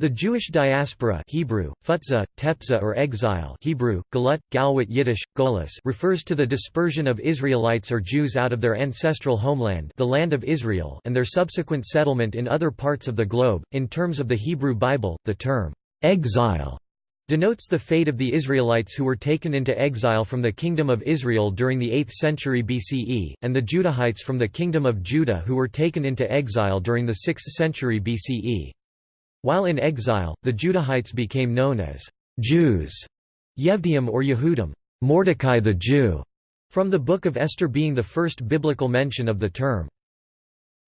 The Jewish diaspora Hebrew, futza, tepza or exile Hebrew, galut, galwat Yiddish, golas refers to the dispersion of Israelites or Jews out of their ancestral homeland the land of Israel and their subsequent settlement in other parts of the globe. In terms of the Hebrew Bible, the term, exile denotes the fate of the Israelites who were taken into exile from the Kingdom of Israel during the 8th century BCE, and the Judahites from the Kingdom of Judah who were taken into exile during the 6th century BCE. While in exile, the Judahites became known as Jews, Yevdiim or Yehudim, Mordecai the Jew, from the Book of Esther being the first biblical mention of the term.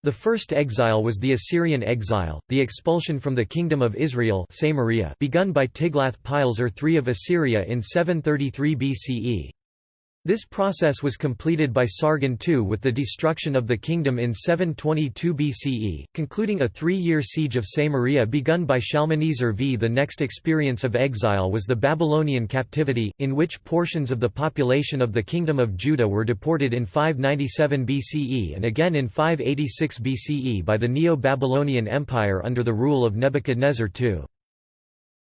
The first exile was the Assyrian exile, the expulsion from the Kingdom of Israel Samaria begun by Tiglath-Pileser III of Assyria in 733 BCE. This process was completed by Sargon II with the destruction of the kingdom in 722 BCE, concluding a three-year siege of Samaria begun by Shalmaneser V. The next experience of exile was the Babylonian captivity, in which portions of the population of the Kingdom of Judah were deported in 597 BCE and again in 586 BCE by the Neo-Babylonian Empire under the rule of Nebuchadnezzar II.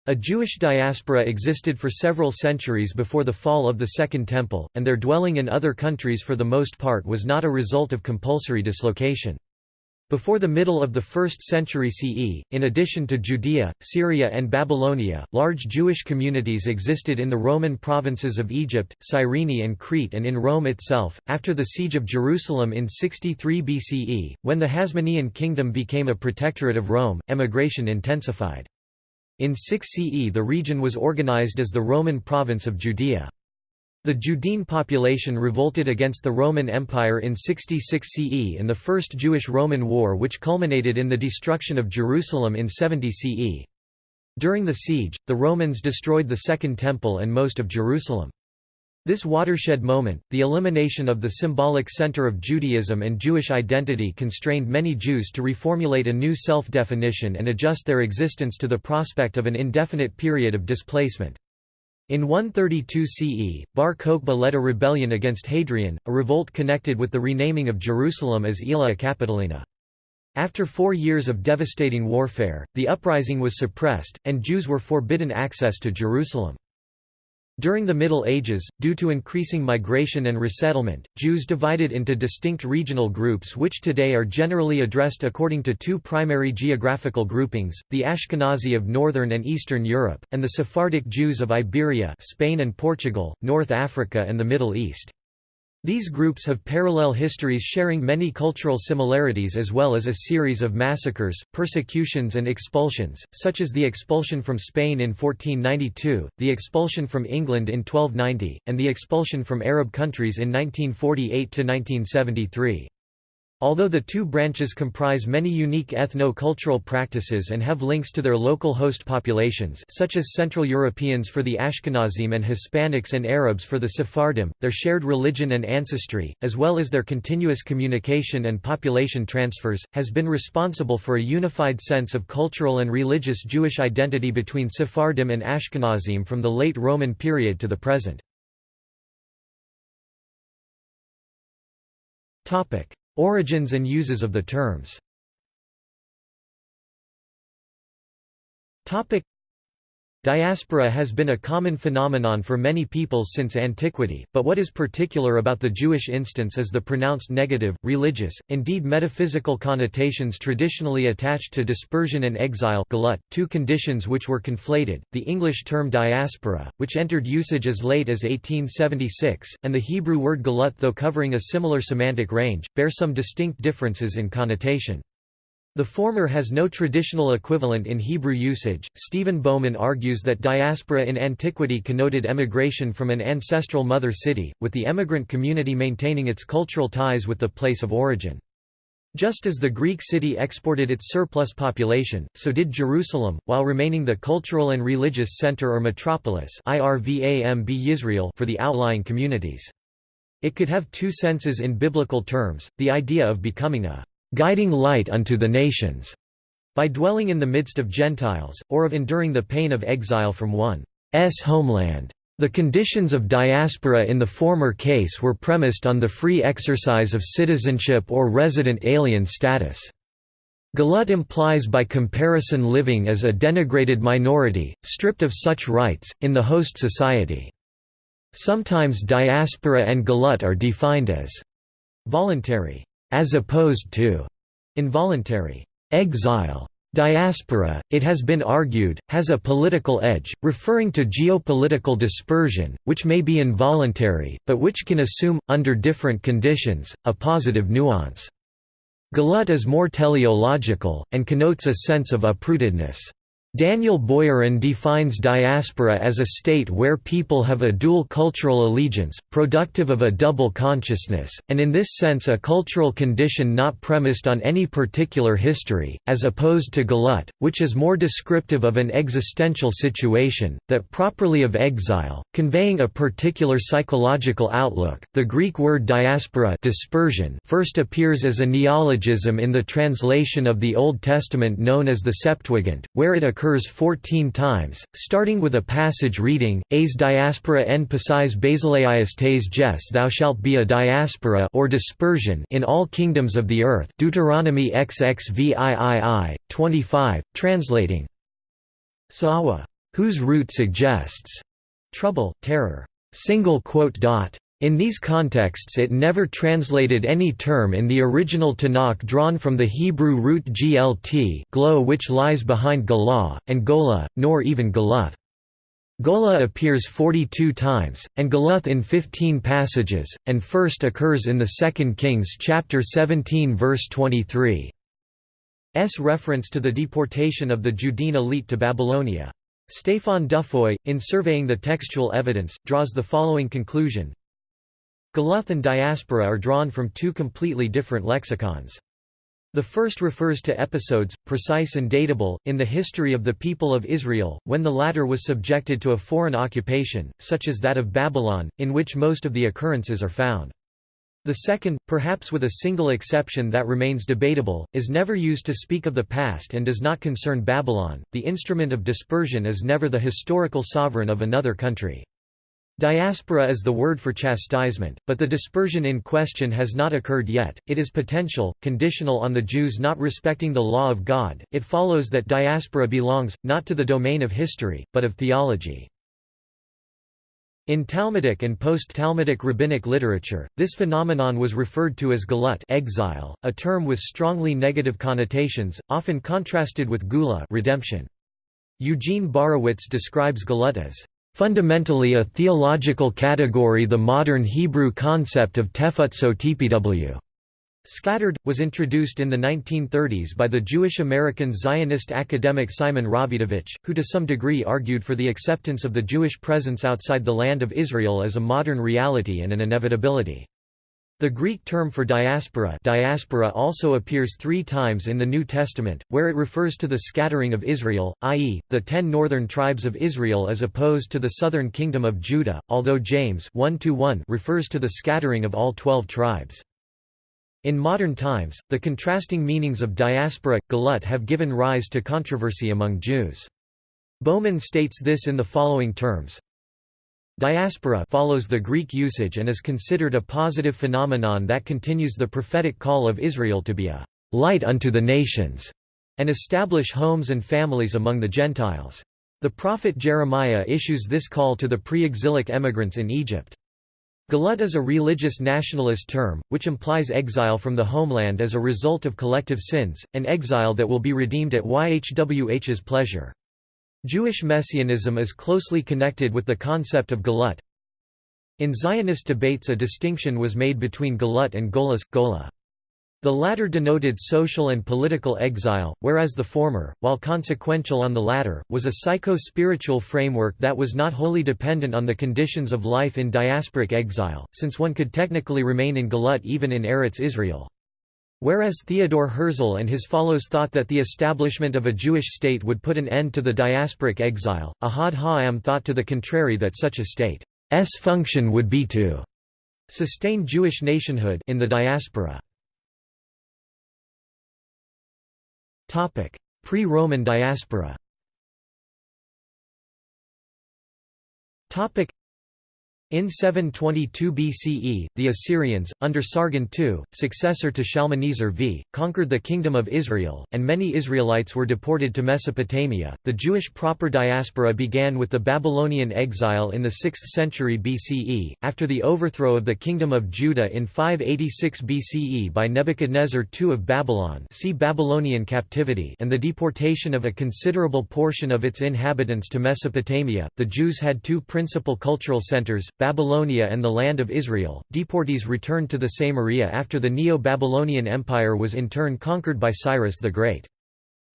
A Jewish diaspora existed for several centuries before the fall of the Second Temple, and their dwelling in other countries for the most part was not a result of compulsory dislocation. Before the middle of the 1st century CE, in addition to Judea, Syria and Babylonia, large Jewish communities existed in the Roman provinces of Egypt, Cyrene and Crete and in Rome itself. After the siege of Jerusalem in 63 BCE, when the Hasmonean kingdom became a protectorate of Rome, emigration intensified. In 6 CE the region was organized as the Roman province of Judea. The Judean population revolted against the Roman Empire in 66 CE in the First Jewish-Roman War which culminated in the destruction of Jerusalem in 70 CE. During the siege, the Romans destroyed the Second Temple and most of Jerusalem. This watershed moment, the elimination of the symbolic center of Judaism and Jewish identity constrained many Jews to reformulate a new self-definition and adjust their existence to the prospect of an indefinite period of displacement. In 132 CE, Bar Kokhba led a rebellion against Hadrian, a revolt connected with the renaming of Jerusalem as Aelia Capitolina. After four years of devastating warfare, the uprising was suppressed, and Jews were forbidden access to Jerusalem. During the Middle Ages, due to increasing migration and resettlement, Jews divided into distinct regional groups which today are generally addressed according to two primary geographical groupings, the Ashkenazi of Northern and Eastern Europe, and the Sephardic Jews of Iberia Spain and Portugal, North Africa and the Middle East. These groups have parallel histories sharing many cultural similarities as well as a series of massacres, persecutions and expulsions, such as the expulsion from Spain in 1492, the expulsion from England in 1290, and the expulsion from Arab countries in 1948–1973. Although the two branches comprise many unique ethno-cultural practices and have links to their local host populations such as Central Europeans for the Ashkenazim and Hispanics and Arabs for the Sephardim, their shared religion and ancestry, as well as their continuous communication and population transfers, has been responsible for a unified sense of cultural and religious Jewish identity between Sephardim and Ashkenazim from the late Roman period to the present. Origins and uses of the terms Diaspora has been a common phenomenon for many peoples since antiquity, but what is particular about the Jewish instance is the pronounced negative, religious, indeed metaphysical connotations traditionally attached to dispersion and exile galut, two conditions which were conflated, the English term diaspora, which entered usage as late as 1876, and the Hebrew word galut though covering a similar semantic range, bear some distinct differences in connotation. The former has no traditional equivalent in Hebrew usage. Stephen Bowman argues that diaspora in antiquity connoted emigration from an ancestral mother city, with the emigrant community maintaining its cultural ties with the place of origin. Just as the Greek city exported its surplus population, so did Jerusalem, while remaining the cultural and religious center or metropolis for the outlying communities. It could have two senses in biblical terms, the idea of becoming a guiding light unto the nations, by dwelling in the midst of Gentiles, or of enduring the pain of exile from one's homeland. The conditions of diaspora in the former case were premised on the free exercise of citizenship or resident alien status. Galut implies by comparison living as a denigrated minority, stripped of such rights, in the host society. Sometimes diaspora and galut are defined as voluntary, as opposed to involuntary exile. Diaspora, it has been argued, has a political edge, referring to geopolitical dispersion, which may be involuntary, but which can assume, under different conditions, a positive nuance. Galut is more teleological, and connotes a sense of uprootedness. Daniel Boyarin defines diaspora as a state where people have a dual cultural allegiance, productive of a double consciousness, and in this sense a cultural condition not premised on any particular history, as opposed to galut, which is more descriptive of an existential situation, that properly of exile, conveying a particular psychological outlook. The Greek word diaspora dispersion first appears as a neologism in the translation of the Old Testament known as the Septuagint, where it occurs occurs 14 times, starting with a passage reading, As diaspora en basileias tes jes thou shalt be a diaspora or dispersion in all kingdoms of the earth Deuteronomy XXVIII, 25, translating Sawa, whose root suggests trouble, terror. Single quote dot. In these contexts it never translated any term in the original Tanakh drawn from the Hebrew root glt glow which lies behind Galah, and Gola, nor even Galuth. Gola appears 42 times, and Galuth in 15 passages, and first occurs in the 2 Kings chapter 17 verse 23. S reference to the deportation of the Judean elite to Babylonia. Stéphane Dufoix, in surveying the textual evidence, draws the following conclusion Galuth and diaspora are drawn from two completely different lexicons. The first refers to episodes, precise and datable, in the history of the people of Israel, when the latter was subjected to a foreign occupation, such as that of Babylon, in which most of the occurrences are found. The second, perhaps with a single exception that remains debatable, is never used to speak of the past and does not concern Babylon. The instrument of dispersion is never the historical sovereign of another country. Diaspora is the word for chastisement, but the dispersion in question has not occurred yet, it is potential, conditional on the Jews not respecting the law of God. It follows that diaspora belongs, not to the domain of history, but of theology. In Talmudic and post-Talmudic rabbinic literature, this phenomenon was referred to as galut exile, a term with strongly negative connotations, often contrasted with gula redemption. Eugene Borowitz describes galut as fundamentally a theological category the modern Hebrew concept of tefutso tpw. Scattered, was introduced in the 1930s by the Jewish-American Zionist academic Simon Rawidowicz, who to some degree argued for the acceptance of the Jewish presence outside the land of Israel as a modern reality and an inevitability. The Greek term for diaspora, diaspora also appears three times in the New Testament, where it refers to the scattering of Israel, i.e., the ten northern tribes of Israel as opposed to the southern kingdom of Judah, although James 1 refers to the scattering of all twelve tribes. In modern times, the contrasting meanings of diaspora, galut have given rise to controversy among Jews. Bowman states this in the following terms, Diaspora follows the Greek usage and is considered a positive phenomenon that continues the prophetic call of Israel to be a light unto the nations and establish homes and families among the Gentiles. The prophet Jeremiah issues this call to the pre-exilic emigrants in Egypt. Galut is a religious nationalist term, which implies exile from the homeland as a result of collective sins, an exile that will be redeemed at YHWH's pleasure. Jewish messianism is closely connected with the concept of galut. In Zionist debates a distinction was made between galut and golas, gola. The latter denoted social and political exile, whereas the former, while consequential on the latter, was a psycho-spiritual framework that was not wholly dependent on the conditions of life in diasporic exile, since one could technically remain in galut even in Eretz Israel. Whereas Theodor Herzl and his followers thought that the establishment of a Jewish state would put an end to the diasporic exile, Ahad Ha'am thought to the contrary that such a state's function would be to sustain Jewish nationhood in the diaspora. Pre-Roman diaspora In 722 BCE, the Assyrians, under Sargon II, successor to Shalmaneser V, conquered the Kingdom of Israel, and many Israelites were deported to Mesopotamia. The Jewish proper diaspora began with the Babylonian exile in the 6th century BCE, after the overthrow of the Kingdom of Judah in 586 BCE by Nebuchadnezzar II of Babylon see Babylonian captivity and the deportation of a considerable portion of its inhabitants to Mesopotamia. The Jews had two principal cultural centers, Babylonia and the Land of Israel. Deportees returned to the Samaria after the Neo-Babylonian Empire was in turn conquered by Cyrus the Great.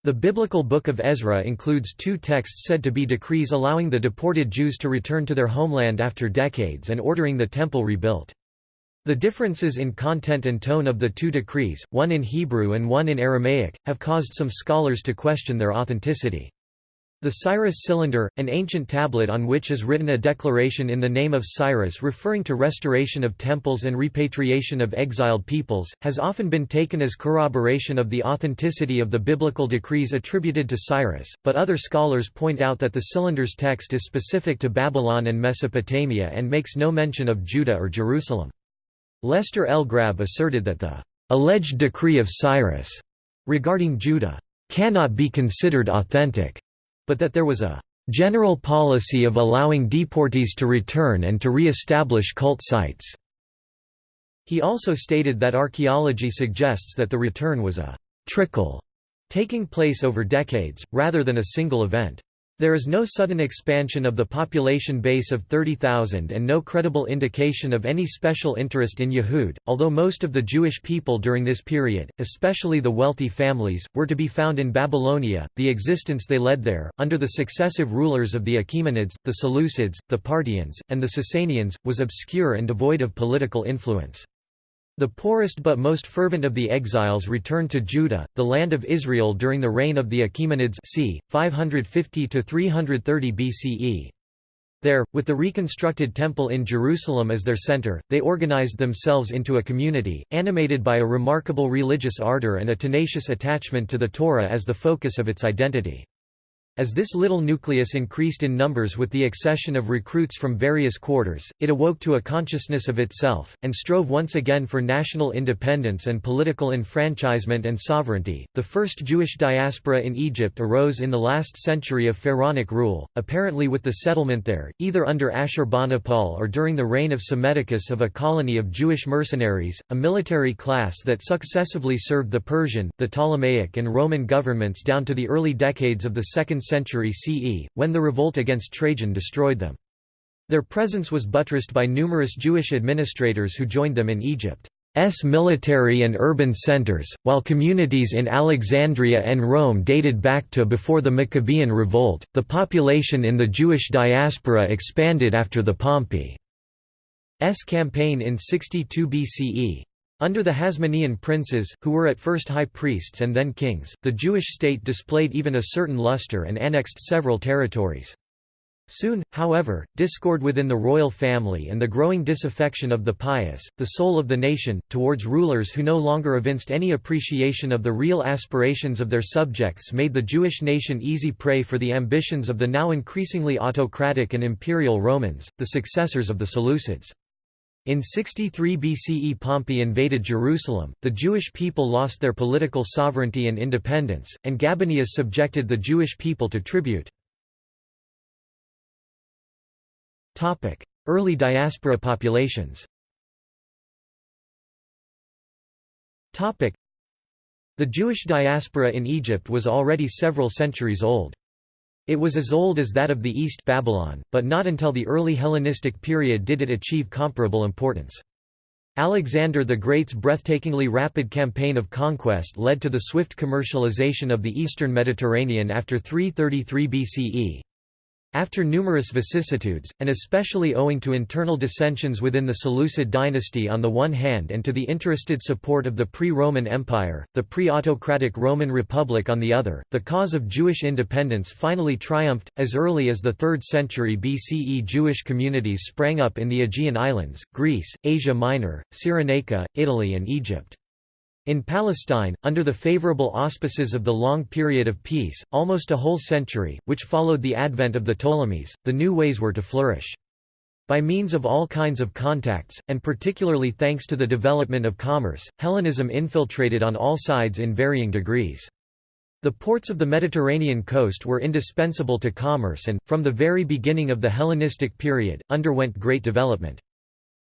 The biblical Book of Ezra includes two texts said to be decrees allowing the deported Jews to return to their homeland after decades and ordering the temple rebuilt. The differences in content and tone of the two decrees, one in Hebrew and one in Aramaic, have caused some scholars to question their authenticity. The Cyrus cylinder, an ancient tablet on which is written a declaration in the name of Cyrus referring to restoration of temples and repatriation of exiled peoples, has often been taken as corroboration of the authenticity of the biblical decrees attributed to Cyrus, but other scholars point out that the cylinder's text is specific to Babylon and Mesopotamia and makes no mention of Judah or Jerusalem. Lester L. Grabbe asserted that the alleged decree of Cyrus regarding Judah cannot be considered authentic but that there was a general policy of allowing deportees to return and to re-establish cult sites. He also stated that archaeology suggests that the return was a trickle taking place over decades, rather than a single event. There is no sudden expansion of the population base of 30,000 and no credible indication of any special interest in Yehud, although most of the Jewish people during this period, especially the wealthy families, were to be found in Babylonia. The existence they led there, under the successive rulers of the Achaemenids, the Seleucids, the Parthians, and the Sasanians, was obscure and devoid of political influence. The poorest but most fervent of the exiles returned to Judah, the land of Israel during the reign of the Achaemenids c. 550–330 BCE. There, with the reconstructed temple in Jerusalem as their center, they organized themselves into a community, animated by a remarkable religious ardor and a tenacious attachment to the Torah as the focus of its identity. As this little nucleus increased in numbers with the accession of recruits from various quarters, it awoke to a consciousness of itself, and strove once again for national independence and political enfranchisement and sovereignty. The first Jewish diaspora in Egypt arose in the last century of Pharaonic rule, apparently with the settlement there, either under Ashurbanipal or during the reign of Psammetichus of a colony of Jewish mercenaries, a military class that successively served the Persian, the Ptolemaic, and Roman governments down to the early decades of the 2nd century CE, when the revolt against Trajan destroyed them. Their presence was buttressed by numerous Jewish administrators who joined them in Egypt's military and urban centers, while communities in Alexandria and Rome dated back to before the Maccabean revolt. The population in the Jewish diaspora expanded after the Pompey's campaign in 62 BCE, under the Hasmonean princes, who were at first high priests and then kings, the Jewish state displayed even a certain luster and annexed several territories. Soon, however, discord within the royal family and the growing disaffection of the pious, the soul of the nation, towards rulers who no longer evinced any appreciation of the real aspirations of their subjects made the Jewish nation easy prey for the ambitions of the now increasingly autocratic and imperial Romans, the successors of the Seleucids. In 63 BCE Pompey invaded Jerusalem, the Jewish people lost their political sovereignty and independence, and Gabinius subjected the Jewish people to tribute. Early diaspora populations The Jewish diaspora in Egypt was already several centuries old. It was as old as that of the East Babylon, but not until the early Hellenistic period did it achieve comparable importance. Alexander the Great's breathtakingly rapid campaign of conquest led to the swift commercialization of the eastern Mediterranean after 333 BCE. After numerous vicissitudes, and especially owing to internal dissensions within the Seleucid dynasty on the one hand and to the interested support of the pre-Roman Empire, the pre-autocratic Roman Republic on the other, the cause of Jewish independence finally triumphed. As early as the 3rd century BCE Jewish communities sprang up in the Aegean Islands, Greece, Asia Minor, Cyrenaica, Italy and Egypt. In Palestine, under the favorable auspices of the long period of peace, almost a whole century, which followed the advent of the Ptolemies, the new ways were to flourish. By means of all kinds of contacts, and particularly thanks to the development of commerce, Hellenism infiltrated on all sides in varying degrees. The ports of the Mediterranean coast were indispensable to commerce and, from the very beginning of the Hellenistic period, underwent great development.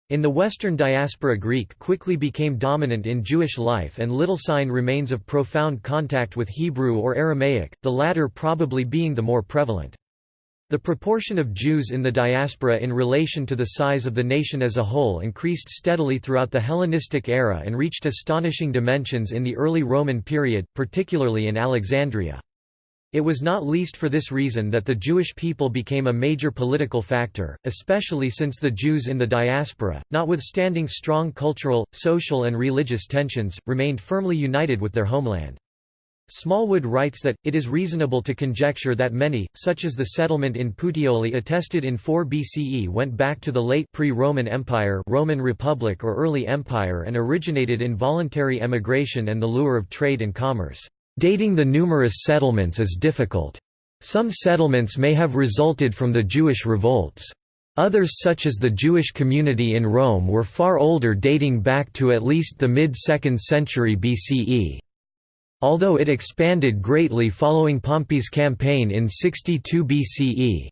In the Western diaspora Greek quickly became dominant in Jewish life and little sign remains of profound contact with Hebrew or Aramaic, the latter probably being the more prevalent. The proportion of Jews in the diaspora in relation to the size of the nation as a whole increased steadily throughout the Hellenistic era and reached astonishing dimensions in the early Roman period, particularly in Alexandria. It was not least for this reason that the Jewish people became a major political factor, especially since the Jews in the diaspora, notwithstanding strong cultural, social and religious tensions, remained firmly united with their homeland. Smallwood writes that, it is reasonable to conjecture that many, such as the settlement in Puteoli attested in 4 BCE went back to the late pre-Roman Empire Roman Republic or early Empire and originated in voluntary emigration and the lure of trade and commerce. Dating the numerous settlements is difficult. Some settlements may have resulted from the Jewish revolts. Others such as the Jewish community in Rome were far older dating back to at least the mid-2nd century BCE although it expanded greatly following Pompey's campaign in 62 BCE.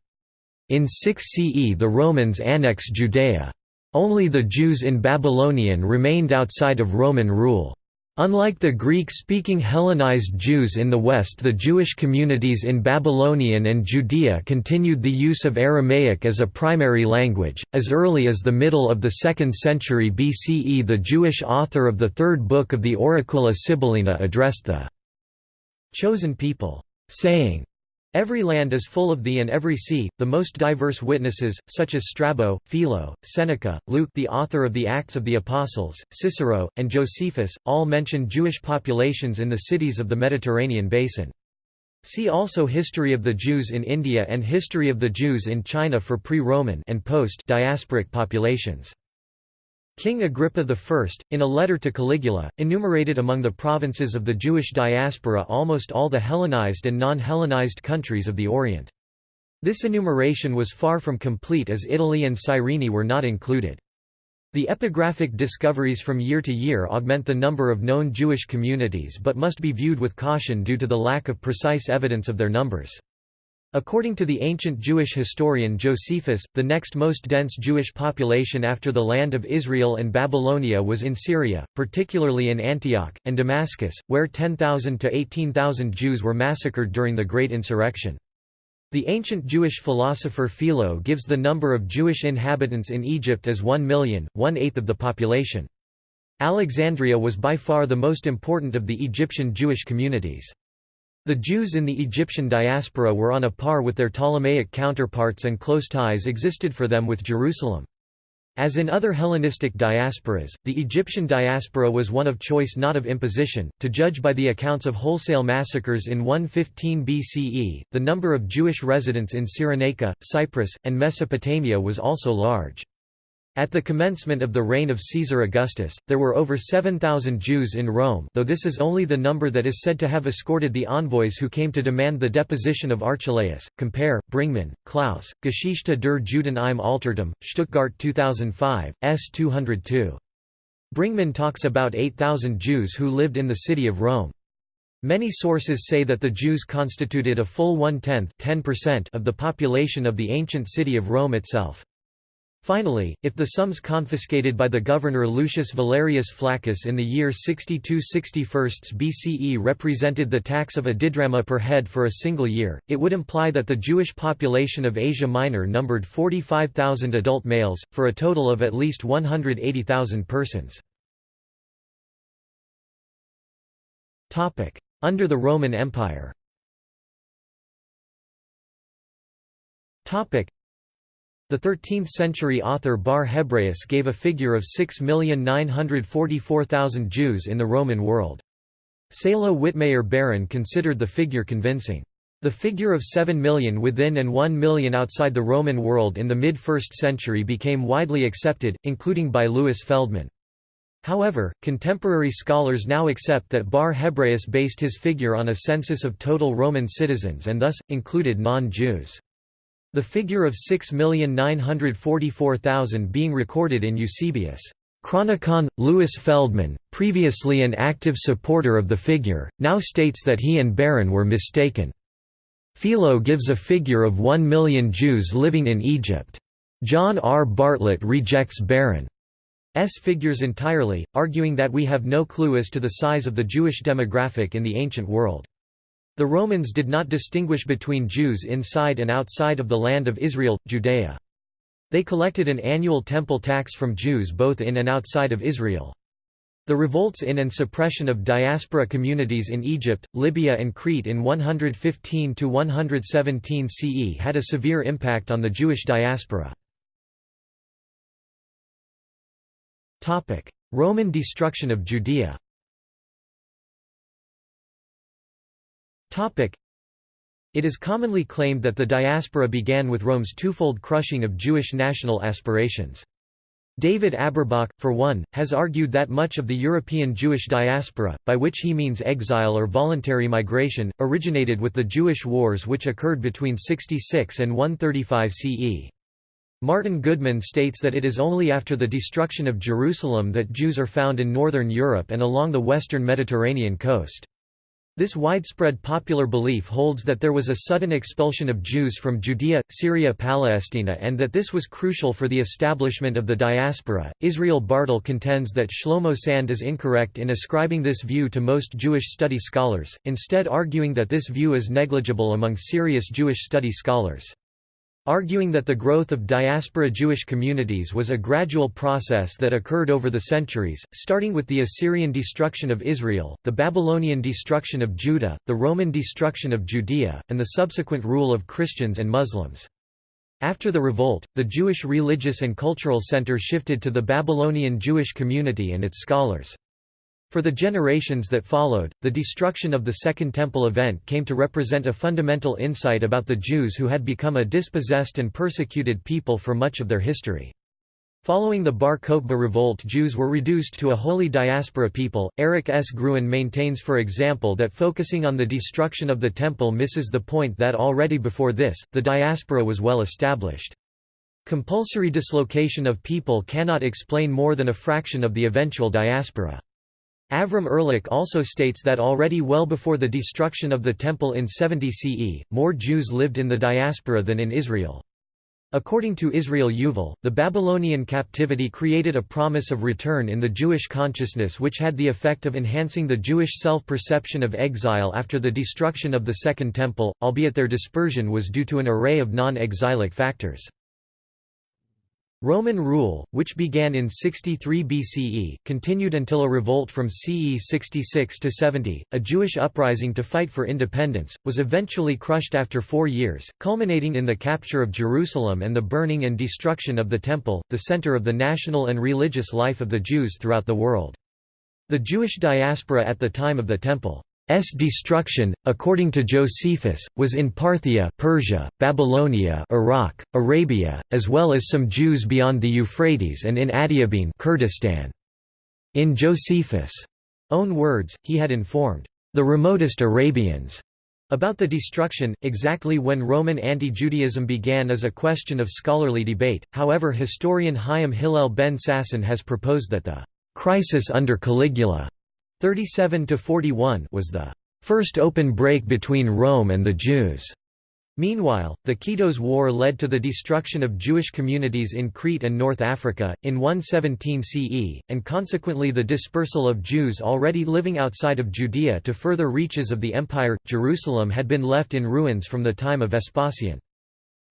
In 6 CE the Romans annexed Judea. Only the Jews in Babylonian remained outside of Roman rule. Unlike the Greek-speaking Hellenized Jews in the West the Jewish communities in Babylonian and Judea continued the use of Aramaic as a primary language. As early as the middle of the 2nd century BCE the Jewish author of the third book of the Oracula Sibyllina addressed the chosen people, saying, Every land is full of thee and every sea, the most diverse witnesses, such as Strabo, Philo, Seneca, Luke the author of the Acts of the Apostles, Cicero, and Josephus, all mention Jewish populations in the cities of the Mediterranean basin. See also History of the Jews in India and History of the Jews in China for pre-Roman and post-diasporic populations. King Agrippa I, in a letter to Caligula, enumerated among the provinces of the Jewish diaspora almost all the Hellenized and non-Hellenized countries of the Orient. This enumeration was far from complete as Italy and Cyrene were not included. The epigraphic discoveries from year to year augment the number of known Jewish communities but must be viewed with caution due to the lack of precise evidence of their numbers. According to the ancient Jewish historian Josephus, the next most dense Jewish population after the land of Israel and Babylonia was in Syria, particularly in Antioch, and Damascus, where 10,000 to 18,000 Jews were massacred during the Great Insurrection. The ancient Jewish philosopher Philo gives the number of Jewish inhabitants in Egypt as 1 million, one-eighth of the population. Alexandria was by far the most important of the Egyptian Jewish communities. The Jews in the Egyptian diaspora were on a par with their Ptolemaic counterparts and close ties existed for them with Jerusalem. As in other Hellenistic diasporas, the Egyptian diaspora was one of choice not of imposition. To judge by the accounts of wholesale massacres in 115 BCE, the number of Jewish residents in Cyrenaica, Cyprus, and Mesopotamia was also large. At the commencement of the reign of Caesar Augustus, there were over 7,000 Jews in Rome though this is only the number that is said to have escorted the envoys who came to demand the deposition of Archelaus. Compare, Bringmann, Klaus, Geschichte der Juden im Altertum, Stuttgart 2005, s. 202. Bringmann talks about 8,000 Jews who lived in the city of Rome. Many sources say that the Jews constituted a full one-tenth of the population of the ancient city of Rome itself. Finally, if the sums confiscated by the governor Lucius Valerius Flaccus in the year 62–61 BCE represented the tax of a didrama per head for a single year, it would imply that the Jewish population of Asia Minor numbered 45,000 adult males, for a total of at least 180,000 persons. Under the Roman Empire the 13th-century author Bar Hebraeus gave a figure of 6,944,000 Jews in the Roman world. Salo Wittmayer Baron considered the figure convincing. The figure of 7 million within and 1 million outside the Roman world in the mid-1st century became widely accepted, including by Louis Feldman. However, contemporary scholars now accept that Bar Hebraeus based his figure on a census of total Roman citizens and thus, included non-Jews. The figure of 6,944,000 being recorded in Eusebius' Chronicon. Louis Feldman, previously an active supporter of the figure, now states that he and Baron were mistaken. Philo gives a figure of 1 million Jews living in Egypt. John R. Bartlett rejects Baron's figures entirely, arguing that we have no clue as to the size of the Jewish demographic in the ancient world. The Romans did not distinguish between Jews inside and outside of the land of Israel, Judea. They collected an annual temple tax from Jews both in and outside of Israel. The revolts in and suppression of diaspora communities in Egypt, Libya and Crete in 115–117 CE had a severe impact on the Jewish diaspora. Roman destruction of Judea it is commonly claimed that the diaspora began with Rome's twofold crushing of Jewish national aspirations. David Aberbach, for one, has argued that much of the European Jewish diaspora, by which he means exile or voluntary migration, originated with the Jewish wars which occurred between 66 and 135 CE. Martin Goodman states that it is only after the destruction of Jerusalem that Jews are found in northern Europe and along the western Mediterranean coast. This widespread popular belief holds that there was a sudden expulsion of Jews from Judea, Syria Palestina and that this was crucial for the establishment of the diaspora. Israel Bartal contends that Shlomo Sand is incorrect in ascribing this view to most Jewish study scholars, instead arguing that this view is negligible among serious Jewish study scholars. Arguing that the growth of diaspora Jewish communities was a gradual process that occurred over the centuries, starting with the Assyrian destruction of Israel, the Babylonian destruction of Judah, the Roman destruction of Judea, and the subsequent rule of Christians and Muslims. After the revolt, the Jewish religious and cultural center shifted to the Babylonian Jewish community and its scholars. For the generations that followed, the destruction of the Second Temple event came to represent a fundamental insight about the Jews who had become a dispossessed and persecuted people for much of their history. Following the Bar Kokhba revolt Jews were reduced to a holy diaspora people. Eric S. Gruen maintains for example that focusing on the destruction of the temple misses the point that already before this, the diaspora was well established. Compulsory dislocation of people cannot explain more than a fraction of the eventual diaspora. Avram Ehrlich also states that already well before the destruction of the Temple in 70 CE, more Jews lived in the diaspora than in Israel. According to Israel Yuval, the Babylonian captivity created a promise of return in the Jewish consciousness which had the effect of enhancing the Jewish self-perception of exile after the destruction of the Second Temple, albeit their dispersion was due to an array of non-exilic factors. Roman rule, which began in 63 BCE, continued until a revolt from CE 66 to 70, a Jewish uprising to fight for independence, was eventually crushed after four years, culminating in the capture of Jerusalem and the burning and destruction of the Temple, the center of the national and religious life of the Jews throughout the world. The Jewish diaspora at the time of the Temple destruction, according to Josephus, was in Parthia Persia, Babylonia Iraq, Arabia, as well as some Jews beyond the Euphrates and in Adiabene Kurdistan. In Josephus' own words, he had informed the remotest Arabians about the destruction, exactly when Roman anti-Judaism began is a question of scholarly debate, however historian Chaim Hillel ben Sasson has proposed that the «crisis under Caligula» 37 to 41 was the first open break between Rome and the Jews. Meanwhile, the Kitos War led to the destruction of Jewish communities in Crete and North Africa, in 117 CE, and consequently the dispersal of Jews already living outside of Judea to further reaches of the empire. Jerusalem had been left in ruins from the time of Vespasian.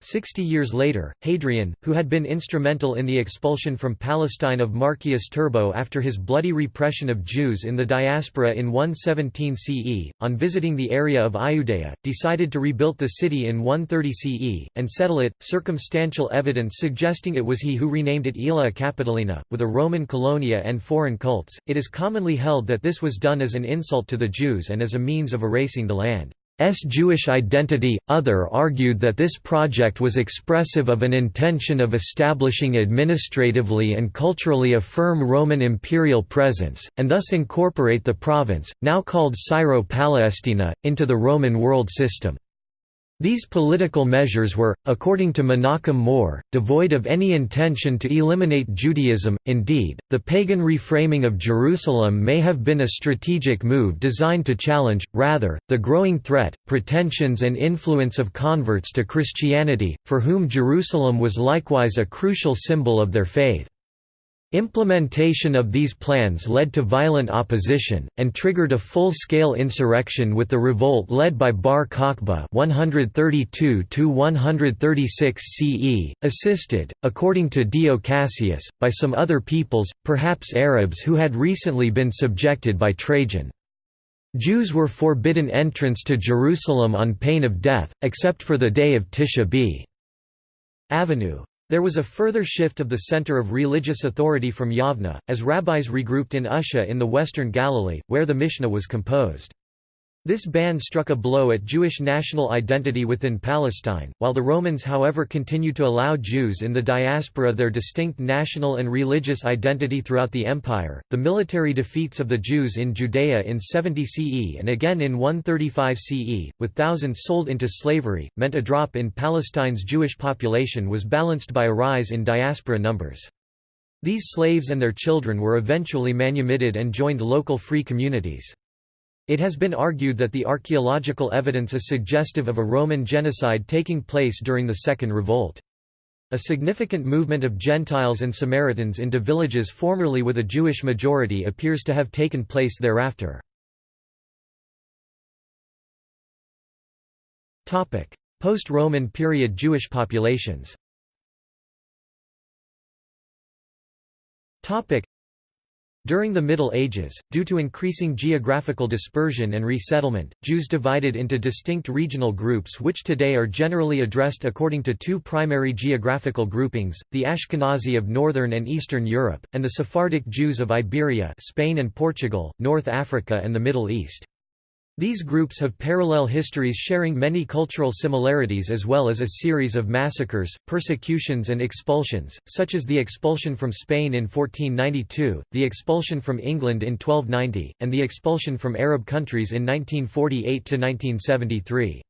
Sixty years later, Hadrian, who had been instrumental in the expulsion from Palestine of Marcius Turbo after his bloody repression of Jews in the diaspora in 117 CE, on visiting the area of Iudea, decided to rebuild the city in 130 CE, and settle it, circumstantial evidence suggesting it was he who renamed it Aelia Capitolina, with a Roman colonia and foreign cults. It is commonly held that this was done as an insult to the Jews and as a means of erasing the land. S. Jewish identity. Other argued that this project was expressive of an intention of establishing administratively and culturally a firm Roman imperial presence, and thus incorporate the province, now called Syro-Palestina, into the Roman world system. These political measures were, according to Menachem Mor, devoid of any intention to eliminate Judaism. Indeed, the pagan reframing of Jerusalem may have been a strategic move designed to challenge, rather, the growing threat, pretensions, and influence of converts to Christianity, for whom Jerusalem was likewise a crucial symbol of their faith. Implementation of these plans led to violent opposition, and triggered a full-scale insurrection with the revolt led by Bar Kokhba 132–136 CE, assisted, according to Dio Cassius, by some other peoples, perhaps Arabs who had recently been subjected by Trajan. Jews were forbidden entrance to Jerusalem on pain of death, except for the day of Tisha b. Avenue. There was a further shift of the center of religious authority from Yavna, as rabbis regrouped in Usha in the western Galilee, where the Mishnah was composed. This ban struck a blow at Jewish national identity within Palestine, while the Romans however continued to allow Jews in the diaspora their distinct national and religious identity throughout the empire. The military defeats of the Jews in Judea in 70 CE and again in 135 CE, with thousands sold into slavery, meant a drop in Palestine's Jewish population was balanced by a rise in diaspora numbers. These slaves and their children were eventually manumitted and joined local free communities. It has been argued that the archaeological evidence is suggestive of a Roman genocide taking place during the Second Revolt. A significant movement of Gentiles and Samaritans into villages formerly with a Jewish majority appears to have taken place thereafter. Post-Roman period Jewish populations during the Middle Ages, due to increasing geographical dispersion and resettlement, Jews divided into distinct regional groups which today are generally addressed according to two primary geographical groupings, the Ashkenazi of northern and eastern Europe, and the Sephardic Jews of Iberia Spain and Portugal, North Africa and the Middle East. These groups have parallel histories sharing many cultural similarities as well as a series of massacres, persecutions and expulsions, such as the expulsion from Spain in 1492, the expulsion from England in 1290, and the expulsion from Arab countries in 1948–1973.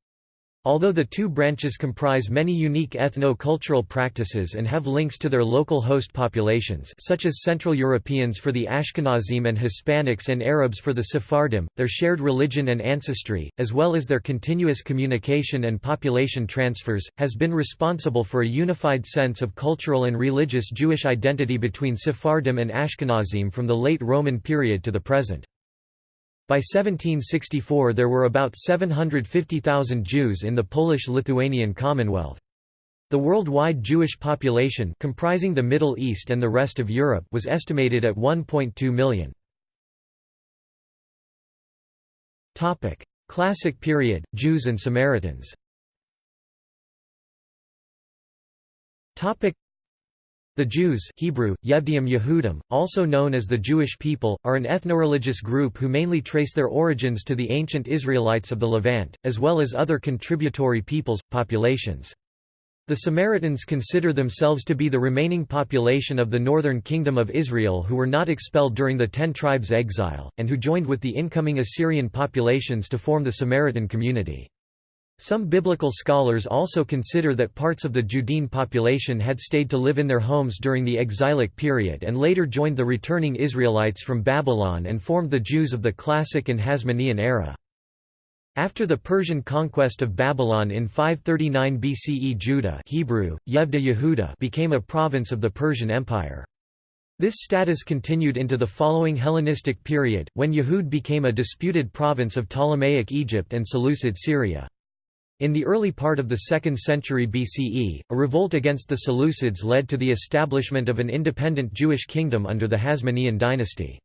Although the two branches comprise many unique ethno-cultural practices and have links to their local host populations such as Central Europeans for the Ashkenazim and Hispanics and Arabs for the Sephardim, their shared religion and ancestry, as well as their continuous communication and population transfers, has been responsible for a unified sense of cultural and religious Jewish identity between Sephardim and Ashkenazim from the late Roman period to the present. By 1764 there were about 750,000 Jews in the Polish-Lithuanian Commonwealth. The worldwide Jewish population comprising the Middle East and the rest of Europe was estimated at 1.2 million. Topic: Classic period, Jews and Samaritans the Jews Hebrew, Yevdiim Yehudim, also known as the Jewish people, are an ethnoreligious group who mainly trace their origins to the ancient Israelites of the Levant, as well as other contributory peoples, populations. The Samaritans consider themselves to be the remaining population of the northern kingdom of Israel who were not expelled during the Ten Tribes' exile, and who joined with the incoming Assyrian populations to form the Samaritan community. Some biblical scholars also consider that parts of the Judean population had stayed to live in their homes during the exilic period and later joined the returning Israelites from Babylon and formed the Jews of the Classic and Hasmonean era. After the Persian conquest of Babylon in 539 BCE Judah Hebrew, Yehuda became a province of the Persian Empire. This status continued into the following Hellenistic period, when Yehud became a disputed province of Ptolemaic Egypt and Seleucid Syria. In the early part of the 2nd century BCE, a revolt against the Seleucids led to the establishment of an independent Jewish kingdom under the Hasmonean dynasty.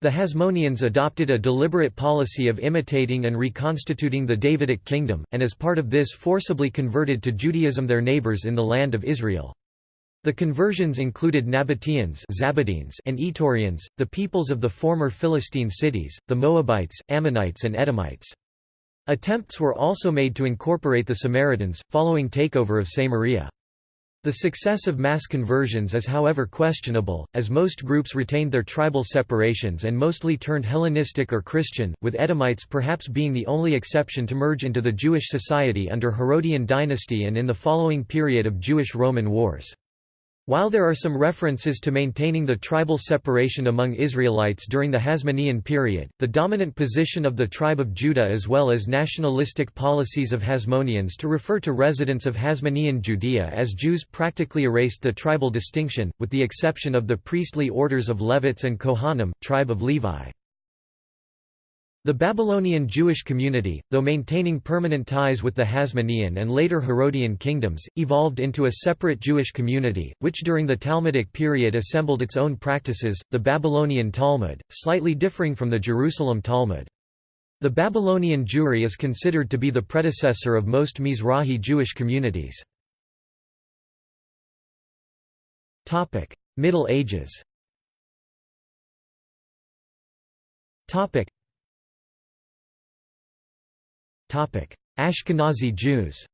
The Hasmoneans adopted a deliberate policy of imitating and reconstituting the Davidic kingdom, and as part of this forcibly converted to Judaism their neighbors in the land of Israel. The conversions included Nabateans and Itureans, the peoples of the former Philistine cities, the Moabites, Ammonites and Edomites. Attempts were also made to incorporate the Samaritans, following takeover of Samaria. The success of mass conversions is however questionable, as most groups retained their tribal separations and mostly turned Hellenistic or Christian, with Edomites perhaps being the only exception to merge into the Jewish society under Herodian dynasty and in the following period of Jewish-Roman wars. While there are some references to maintaining the tribal separation among Israelites during the Hasmonean period, the dominant position of the tribe of Judah as well as nationalistic policies of Hasmoneans to refer to residents of Hasmonean Judea as Jews practically erased the tribal distinction, with the exception of the priestly orders of Levites and Kohanim, tribe of Levi. The Babylonian Jewish community, though maintaining permanent ties with the Hasmonean and later Herodian kingdoms, evolved into a separate Jewish community, which during the Talmudic period assembled its own practices, the Babylonian Talmud, slightly differing from the Jerusalem Talmud. The Babylonian Jewry is considered to be the predecessor of most Mizrahi Jewish communities. Middle Ages Ashkenazi Jews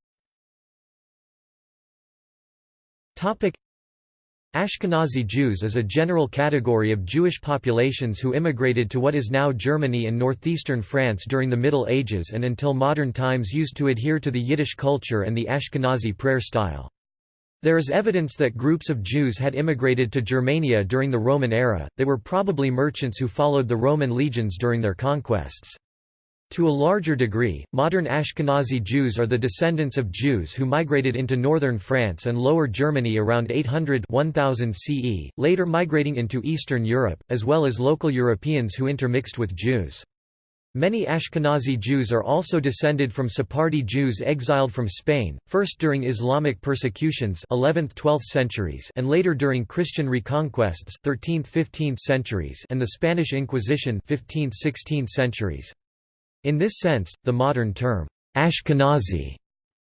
Ashkenazi Jews is a general category of Jewish populations who immigrated to what is now Germany and northeastern France during the Middle Ages and until modern times used to adhere to the Yiddish culture and the Ashkenazi prayer style. There is evidence that groups of Jews had immigrated to Germania during the Roman era, they were probably merchants who followed the Roman legions during their conquests. To a larger degree, modern Ashkenazi Jews are the descendants of Jews who migrated into northern France and lower Germany around 800 1000 CE, later migrating into Eastern Europe, as well as local Europeans who intermixed with Jews. Many Ashkenazi Jews are also descended from Sephardi Jews exiled from Spain, first during Islamic persecutions 11th–12th centuries and later during Christian reconquests 13th–15th centuries and the Spanish Inquisition 15th–16th centuries. In this sense, the modern term, Ashkenazi,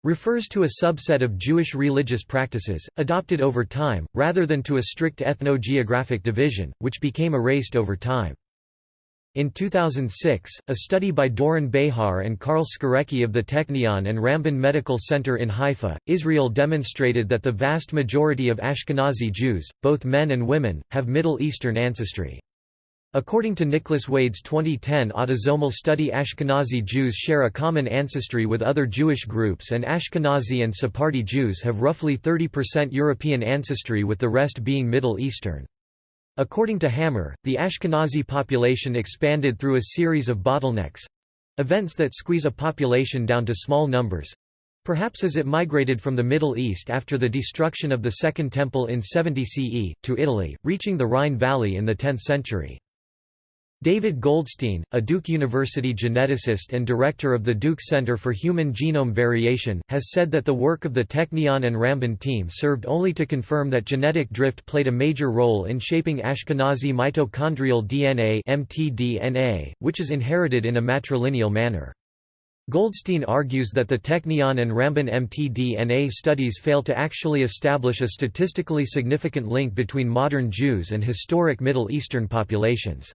refers to a subset of Jewish religious practices, adopted over time, rather than to a strict ethno-geographic division, which became erased over time. In 2006, a study by Doron Behar and Karl Skorecki of the Technion and Ramban Medical Center in Haifa, Israel demonstrated that the vast majority of Ashkenazi Jews, both men and women, have Middle Eastern ancestry. According to Nicholas Wade's 2010 autosomal study Ashkenazi Jews share a common ancestry with other Jewish groups and Ashkenazi and Sephardi Jews have roughly 30% European ancestry with the rest being Middle Eastern. According to Hammer, the Ashkenazi population expanded through a series of bottlenecks—events that squeeze a population down to small numbers—perhaps as it migrated from the Middle East after the destruction of the Second Temple in 70 CE, to Italy, reaching the Rhine Valley in the 10th century. David Goldstein, a Duke University geneticist and director of the Duke Center for Human Genome Variation, has said that the work of the Technion and Ramban team served only to confirm that genetic drift played a major role in shaping Ashkenazi mitochondrial DNA mtDNA, which is inherited in a matrilineal manner. Goldstein argues that the Technion and Ramban mtDNA studies fail to actually establish a statistically significant link between modern Jews and historic Middle Eastern populations.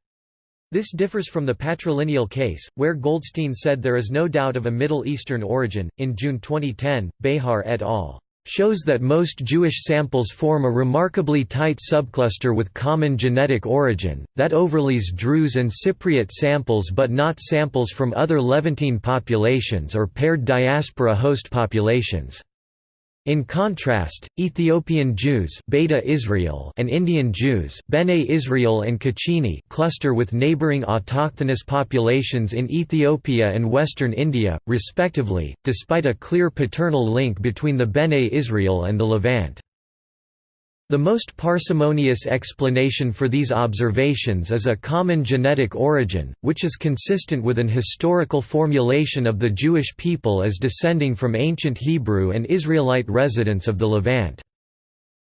This differs from the patrilineal case, where Goldstein said there is no doubt of a Middle Eastern origin. In June 2010, Behar et al. shows that most Jewish samples form a remarkably tight subcluster with common genetic origin, that overlays Druze and Cypriot samples but not samples from other Levantine populations or paired diaspora host populations. In contrast, Ethiopian Jews Beta Israel and Indian Jews Bene Israel and Cochini cluster with neighboring autochthonous populations in Ethiopia and western India, respectively, despite a clear paternal link between the Bene Israel and the Levant. The most parsimonious explanation for these observations is a common genetic origin, which is consistent with an historical formulation of the Jewish people as descending from ancient Hebrew and Israelite residents of the Levant.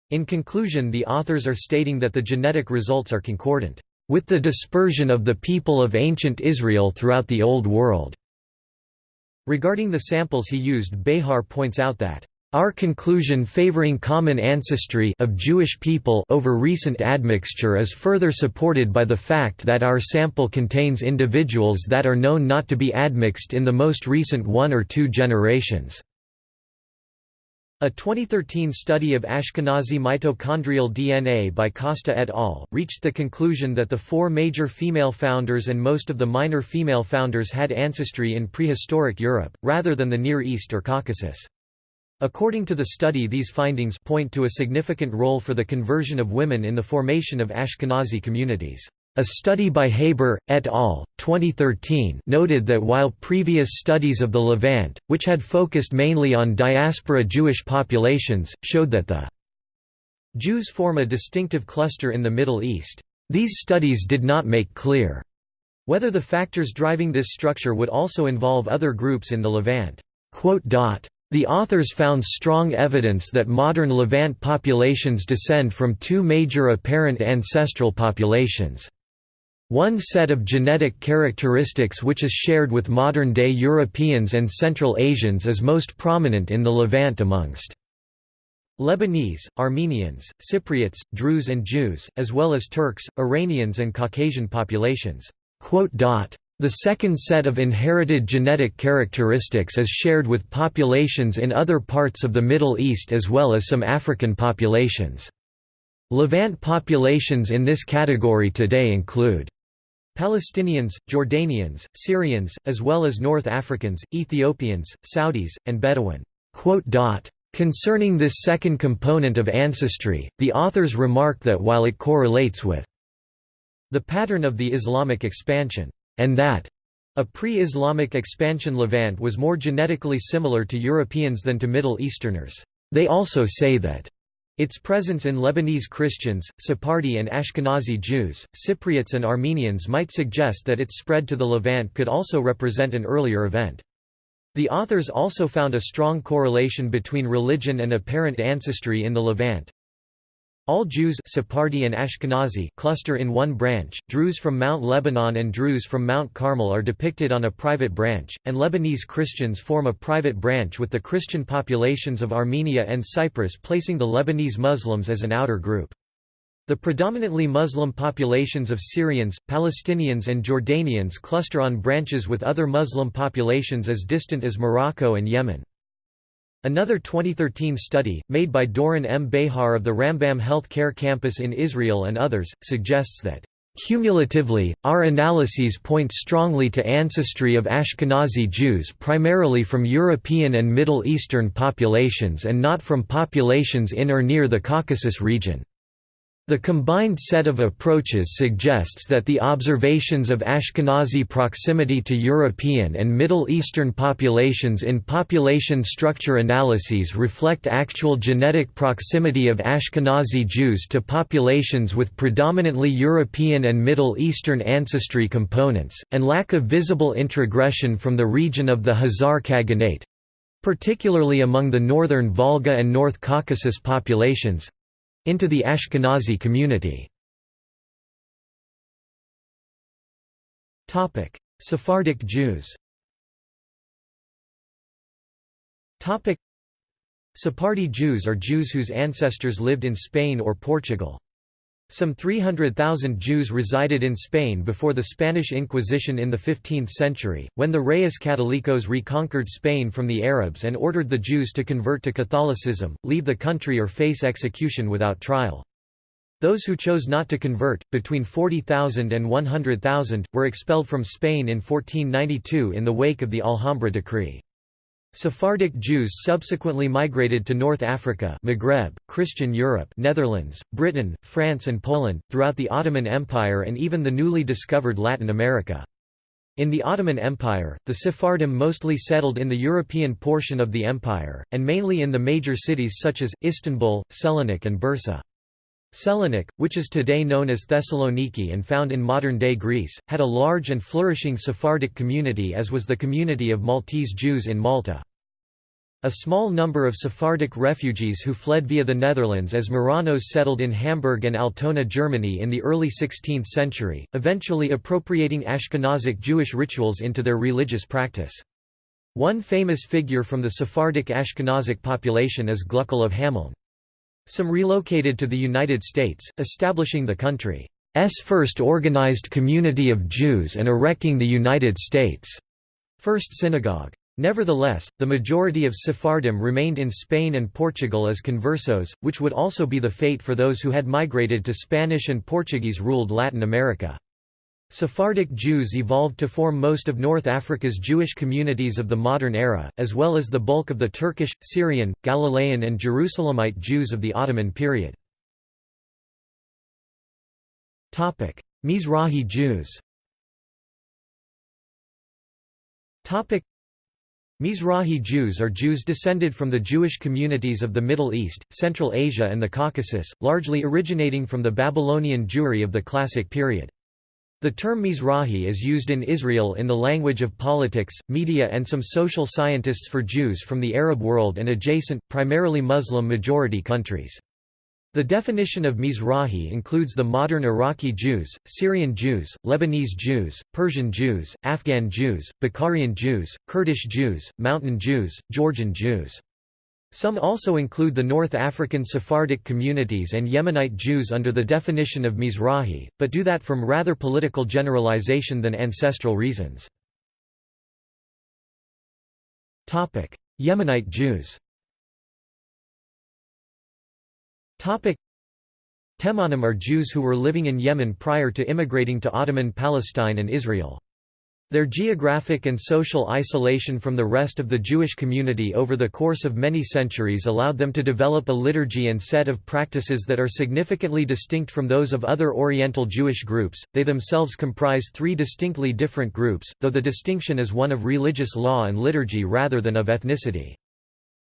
In conclusion the authors are stating that the genetic results are concordant, "...with the dispersion of the people of ancient Israel throughout the Old World." Regarding the samples he used Behar points out that our conclusion favoring common ancestry of Jewish people over recent admixture is further supported by the fact that our sample contains individuals that are known not to be admixed in the most recent one or two generations. A 2013 study of Ashkenazi mitochondrial DNA by Costa et al. reached the conclusion that the four major female founders and most of the minor female founders had ancestry in prehistoric Europe, rather than the Near East or Caucasus. According to the study these findings point to a significant role for the conversion of women in the formation of Ashkenazi communities. A study by Haber, et al., 2013 noted that while previous studies of the Levant, which had focused mainly on diaspora Jewish populations, showed that the Jews form a distinctive cluster in the Middle East, these studies did not make clear whether the factors driving this structure would also involve other groups in the Levant. The authors found strong evidence that modern Levant populations descend from two major apparent ancestral populations. One set of genetic characteristics which is shared with modern-day Europeans and Central Asians is most prominent in the Levant amongst Lebanese, Armenians, Cypriots, Druze and Jews, as well as Turks, Iranians and Caucasian populations." The second set of inherited genetic characteristics is shared with populations in other parts of the Middle East as well as some African populations. Levant populations in this category today include Palestinians, Jordanians, Syrians, as well as North Africans, Ethiopians, Saudis, and Bedouin. Concerning this second component of ancestry, the authors remark that while it correlates with the pattern of the Islamic expansion, and that a pre-Islamic expansion Levant was more genetically similar to Europeans than to Middle Easterners, they also say that its presence in Lebanese Christians, Sephardi and Ashkenazi Jews, Cypriots and Armenians might suggest that its spread to the Levant could also represent an earlier event. The authors also found a strong correlation between religion and apparent ancestry in the Levant. All Jews Sephardi and Ashkenazi cluster in one branch, Druze from Mount Lebanon and Druze from Mount Carmel are depicted on a private branch, and Lebanese Christians form a private branch with the Christian populations of Armenia and Cyprus placing the Lebanese Muslims as an outer group. The predominantly Muslim populations of Syrians, Palestinians and Jordanians cluster on branches with other Muslim populations as distant as Morocco and Yemen. Another 2013 study, made by Doron M. Behar of the Rambam Health Care Campus in Israel and others, suggests that Cumulatively, our analyses point strongly to ancestry of Ashkenazi Jews primarily from European and Middle Eastern populations and not from populations in or near the Caucasus region. The combined set of approaches suggests that the observations of Ashkenazi proximity to European and Middle Eastern populations in population structure analyses reflect actual genetic proximity of Ashkenazi Jews to populations with predominantly European and Middle Eastern ancestry components, and lack of visible introgression from the region of the Khazar Khaganate particularly among the northern Volga and North Caucasus populations into the Ashkenazi community. Sephardic Jews Sephardi Jews are Jews whose ancestors lived in Spain or Portugal. Some 300,000 Jews resided in Spain before the Spanish Inquisition in the 15th century, when the Reyes Catolicos reconquered Spain from the Arabs and ordered the Jews to convert to Catholicism, leave the country or face execution without trial. Those who chose not to convert, between 40,000 and 100,000, were expelled from Spain in 1492 in the wake of the Alhambra decree. Sephardic Jews subsequently migrated to North Africa Maghreb, Christian Europe Netherlands, Britain, France and Poland, throughout the Ottoman Empire and even the newly discovered Latin America. In the Ottoman Empire, the Sephardim mostly settled in the European portion of the empire, and mainly in the major cities such as, Istanbul, Selanik and Bursa. Selanik, which is today known as Thessaloniki and found in modern-day Greece, had a large and flourishing Sephardic community as was the community of Maltese Jews in Malta. A small number of Sephardic refugees who fled via the Netherlands as Marranos settled in Hamburg and Altona Germany in the early 16th century, eventually appropriating Ashkenazic Jewish rituals into their religious practice. One famous figure from the Sephardic Ashkenazic population is Gluckel of Hameln. Some relocated to the United States, establishing the country's first organized community of Jews and erecting the United States' first synagogue. Nevertheless, the majority of Sephardim remained in Spain and Portugal as conversos, which would also be the fate for those who had migrated to Spanish and Portuguese-ruled Latin America. Sephardic Jews evolved to form most of North Africa's Jewish communities of the modern era, as well as the bulk of the Turkish, Syrian, Galilean and Jerusalemite Jews of the Ottoman period. Mizrahi Jews Mizrahi Jews are Jews descended from the Jewish communities of the Middle East, Central Asia and the Caucasus, largely originating from the Babylonian Jewry of the Classic period. The term Mizrahi is used in Israel in the language of politics, media and some social scientists for Jews from the Arab world and adjacent, primarily Muslim-majority countries. The definition of Mizrahi includes the modern Iraqi Jews, Syrian Jews, Lebanese Jews, Persian Jews, Afghan Jews, Bukharian Jews, Kurdish Jews, Mountain Jews, Georgian Jews. Some also include the North African Sephardic communities and Yemenite Jews under the definition of Mizrahi, but do that from rather political generalization than ancestral reasons. Yemenite Jews Temanim are Jews who were living in Yemen prior to immigrating to Ottoman Palestine and Israel. Their geographic and social isolation from the rest of the Jewish community over the course of many centuries allowed them to develop a liturgy and set of practices that are significantly distinct from those of other Oriental Jewish groups. They themselves comprise three distinctly different groups, though the distinction is one of religious law and liturgy rather than of ethnicity.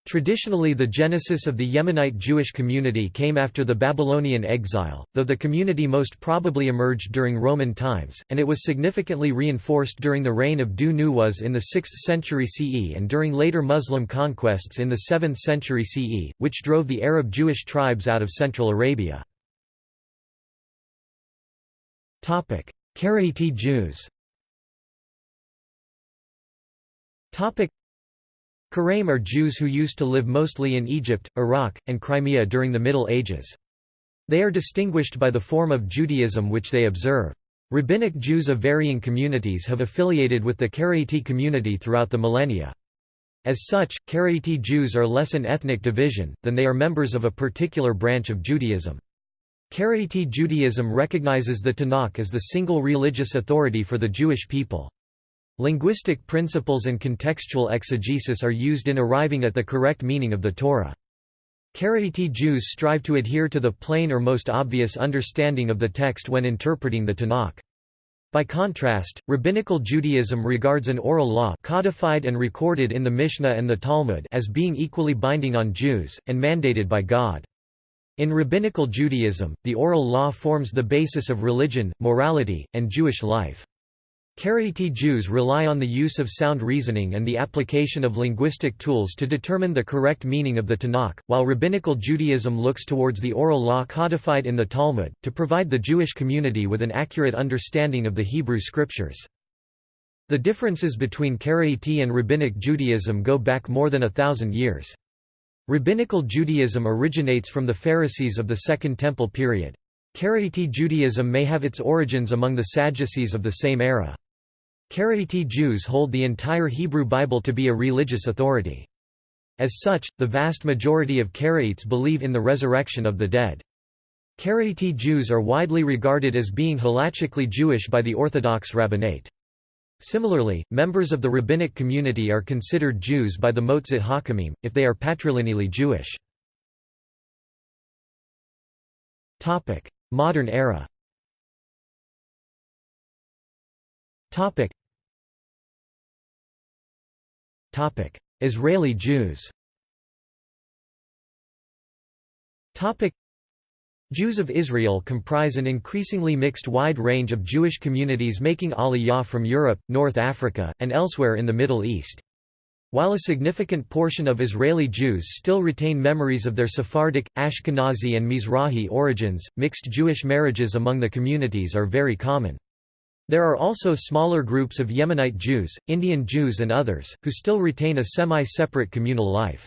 Traditionally the genesis of the Yemenite Jewish community came after the Babylonian exile, though the community most probably emerged during Roman times, and it was significantly reinforced during the reign of Dhu Nuwas in the 6th century CE and during later Muslim conquests in the 7th century CE, which drove the Arab Jewish tribes out of Central Arabia. Karaite Jews Karaim are Jews who used to live mostly in Egypt, Iraq, and Crimea during the Middle Ages. They are distinguished by the form of Judaism which they observe. Rabbinic Jews of varying communities have affiliated with the Karaite community throughout the millennia. As such, Karaite Jews are less an ethnic division, than they are members of a particular branch of Judaism. Karaite Judaism recognizes the Tanakh as the single religious authority for the Jewish people. Linguistic principles and contextual exegesis are used in arriving at the correct meaning of the Torah. Karaite Jews strive to adhere to the plain or most obvious understanding of the text when interpreting the Tanakh. By contrast, Rabbinical Judaism regards an oral law codified and recorded in the Mishnah and the Talmud as being equally binding on Jews, and mandated by God. In Rabbinical Judaism, the oral law forms the basis of religion, morality, and Jewish life. Karaite Jews rely on the use of sound reasoning and the application of linguistic tools to determine the correct meaning of the Tanakh, while Rabbinical Judaism looks towards the oral law codified in the Talmud, to provide the Jewish community with an accurate understanding of the Hebrew Scriptures. The differences between Karaite and Rabbinic Judaism go back more than a thousand years. Rabbinical Judaism originates from the Pharisees of the Second Temple period. Karaite Judaism may have its origins among the Sadducees of the same era. Karaite Jews hold the entire Hebrew Bible to be a religious authority. As such, the vast majority of Karaites believe in the resurrection of the dead. Karaite Jews are widely regarded as being halachically Jewish by the Orthodox rabbinate. Similarly, members of the rabbinic community are considered Jews by the Motzit Hakamim, if they are patrilineally Jewish. Modern era. Israeli Jews. Jews of Israel comprise an increasingly mixed wide range of Jewish communities making aliyah from Europe, North Africa, and elsewhere in the Middle East. While a significant portion of Israeli Jews still retain memories of their Sephardic, Ashkenazi and Mizrahi origins, mixed Jewish marriages among the communities are very common. There are also smaller groups of Yemenite Jews, Indian Jews and others, who still retain a semi-separate communal life.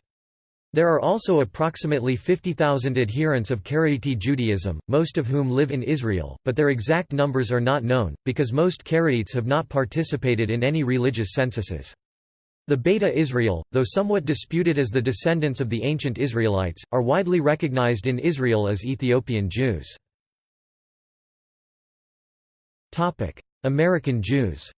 There are also approximately 50,000 adherents of Karaite Judaism, most of whom live in Israel, but their exact numbers are not known, because most Karaites have not participated in any religious censuses. The Beta Israel, though somewhat disputed as the descendants of the ancient Israelites, are widely recognized in Israel as Ethiopian Jews. American Jews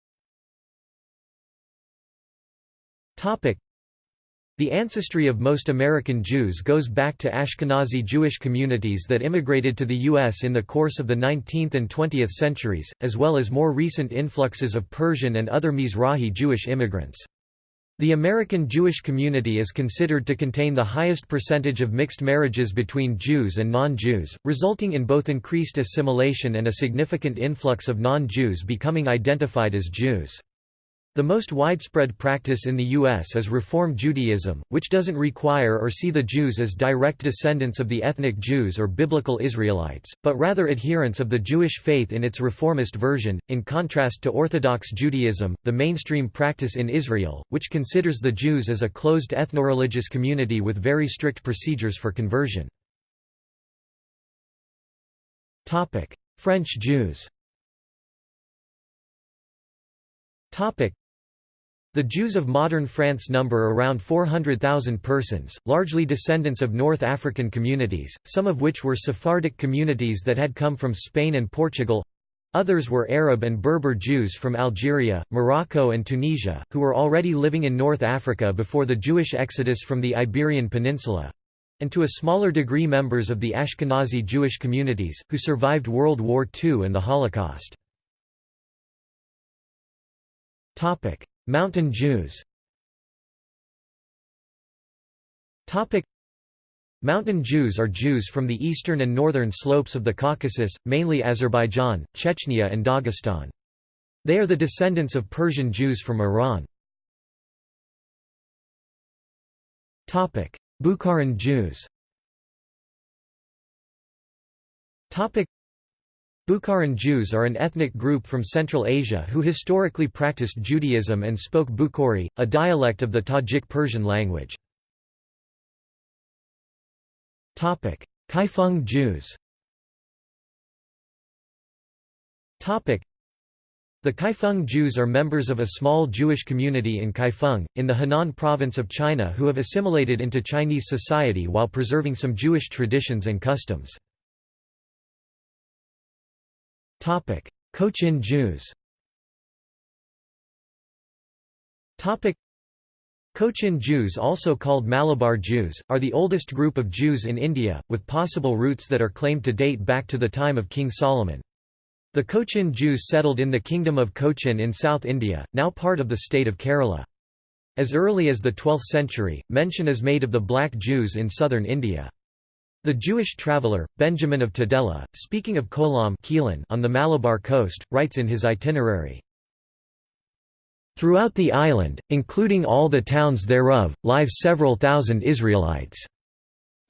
the ancestry of most American Jews goes back to Ashkenazi Jewish communities that immigrated to the U.S. in the course of the 19th and 20th centuries, as well as more recent influxes of Persian and other Mizrahi Jewish immigrants. The American Jewish community is considered to contain the highest percentage of mixed marriages between Jews and non-Jews, resulting in both increased assimilation and a significant influx of non-Jews becoming identified as Jews. The most widespread practice in the U.S. is Reform Judaism, which doesn't require or see the Jews as direct descendants of the ethnic Jews or biblical Israelites, but rather adherents of the Jewish faith in its reformist version, in contrast to Orthodox Judaism, the mainstream practice in Israel, which considers the Jews as a closed ethnoreligious community with very strict procedures for conversion. French Jews the Jews of modern France number around 400,000 persons, largely descendants of North African communities, some of which were Sephardic communities that had come from Spain and Portugal. Others were Arab and Berber Jews from Algeria, Morocco and Tunisia, who were already living in North Africa before the Jewish exodus from the Iberian Peninsula, and to a smaller degree members of the Ashkenazi Jewish communities, who survived World War II and the Holocaust. Mountain Jews. Mountain Jews are Jews from the eastern and northern slopes of the Caucasus, mainly Azerbaijan, Chechnya and Dagestan. They are the descendants of Persian Jews from Iran. Bukharan Jews Bukharan Jews are an ethnic group from Central Asia who historically practiced Judaism and spoke Bukhari, a dialect of the Tajik Persian language. Kaifeng Jews the Kaifeng Jews are members of a small Jewish community in Kaifeng, in the Henan province of China who have assimilated into Chinese society while preserving some Jewish traditions and customs. Cochin Jews Cochin Jews also called Malabar Jews, are the oldest group of Jews in India, with possible roots that are claimed to date back to the time of King Solomon. The Cochin Jews settled in the Kingdom of Cochin in South India, now part of the state of Kerala. As early as the 12th century, mention is made of the black Jews in southern India. The Jewish traveller, Benjamin of Tudela, speaking of Kolam on the Malabar coast, writes in his itinerary, Throughout the island, including all the towns thereof, live several thousand Israelites.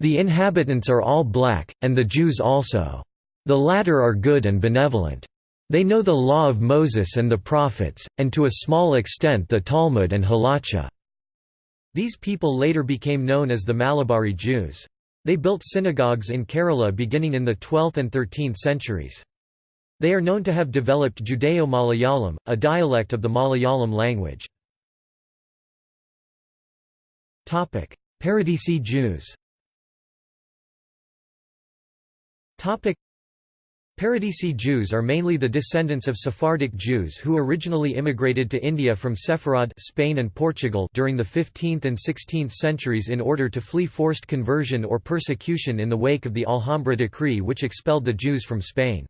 The inhabitants are all black, and the Jews also. The latter are good and benevolent. They know the law of Moses and the prophets, and to a small extent the Talmud and Halacha. These people later became known as the Malabari Jews. They built synagogues in Kerala beginning in the 12th and 13th centuries. They are known to have developed Judeo-Malayalam, a dialect of the Malayalam language. Paradesi Jews Paradesi Jews are mainly the descendants of Sephardic Jews who originally immigrated to India from Sepharad Spain and Portugal during the 15th and 16th centuries in order to flee forced conversion or persecution in the wake of the Alhambra decree which expelled the Jews from Spain.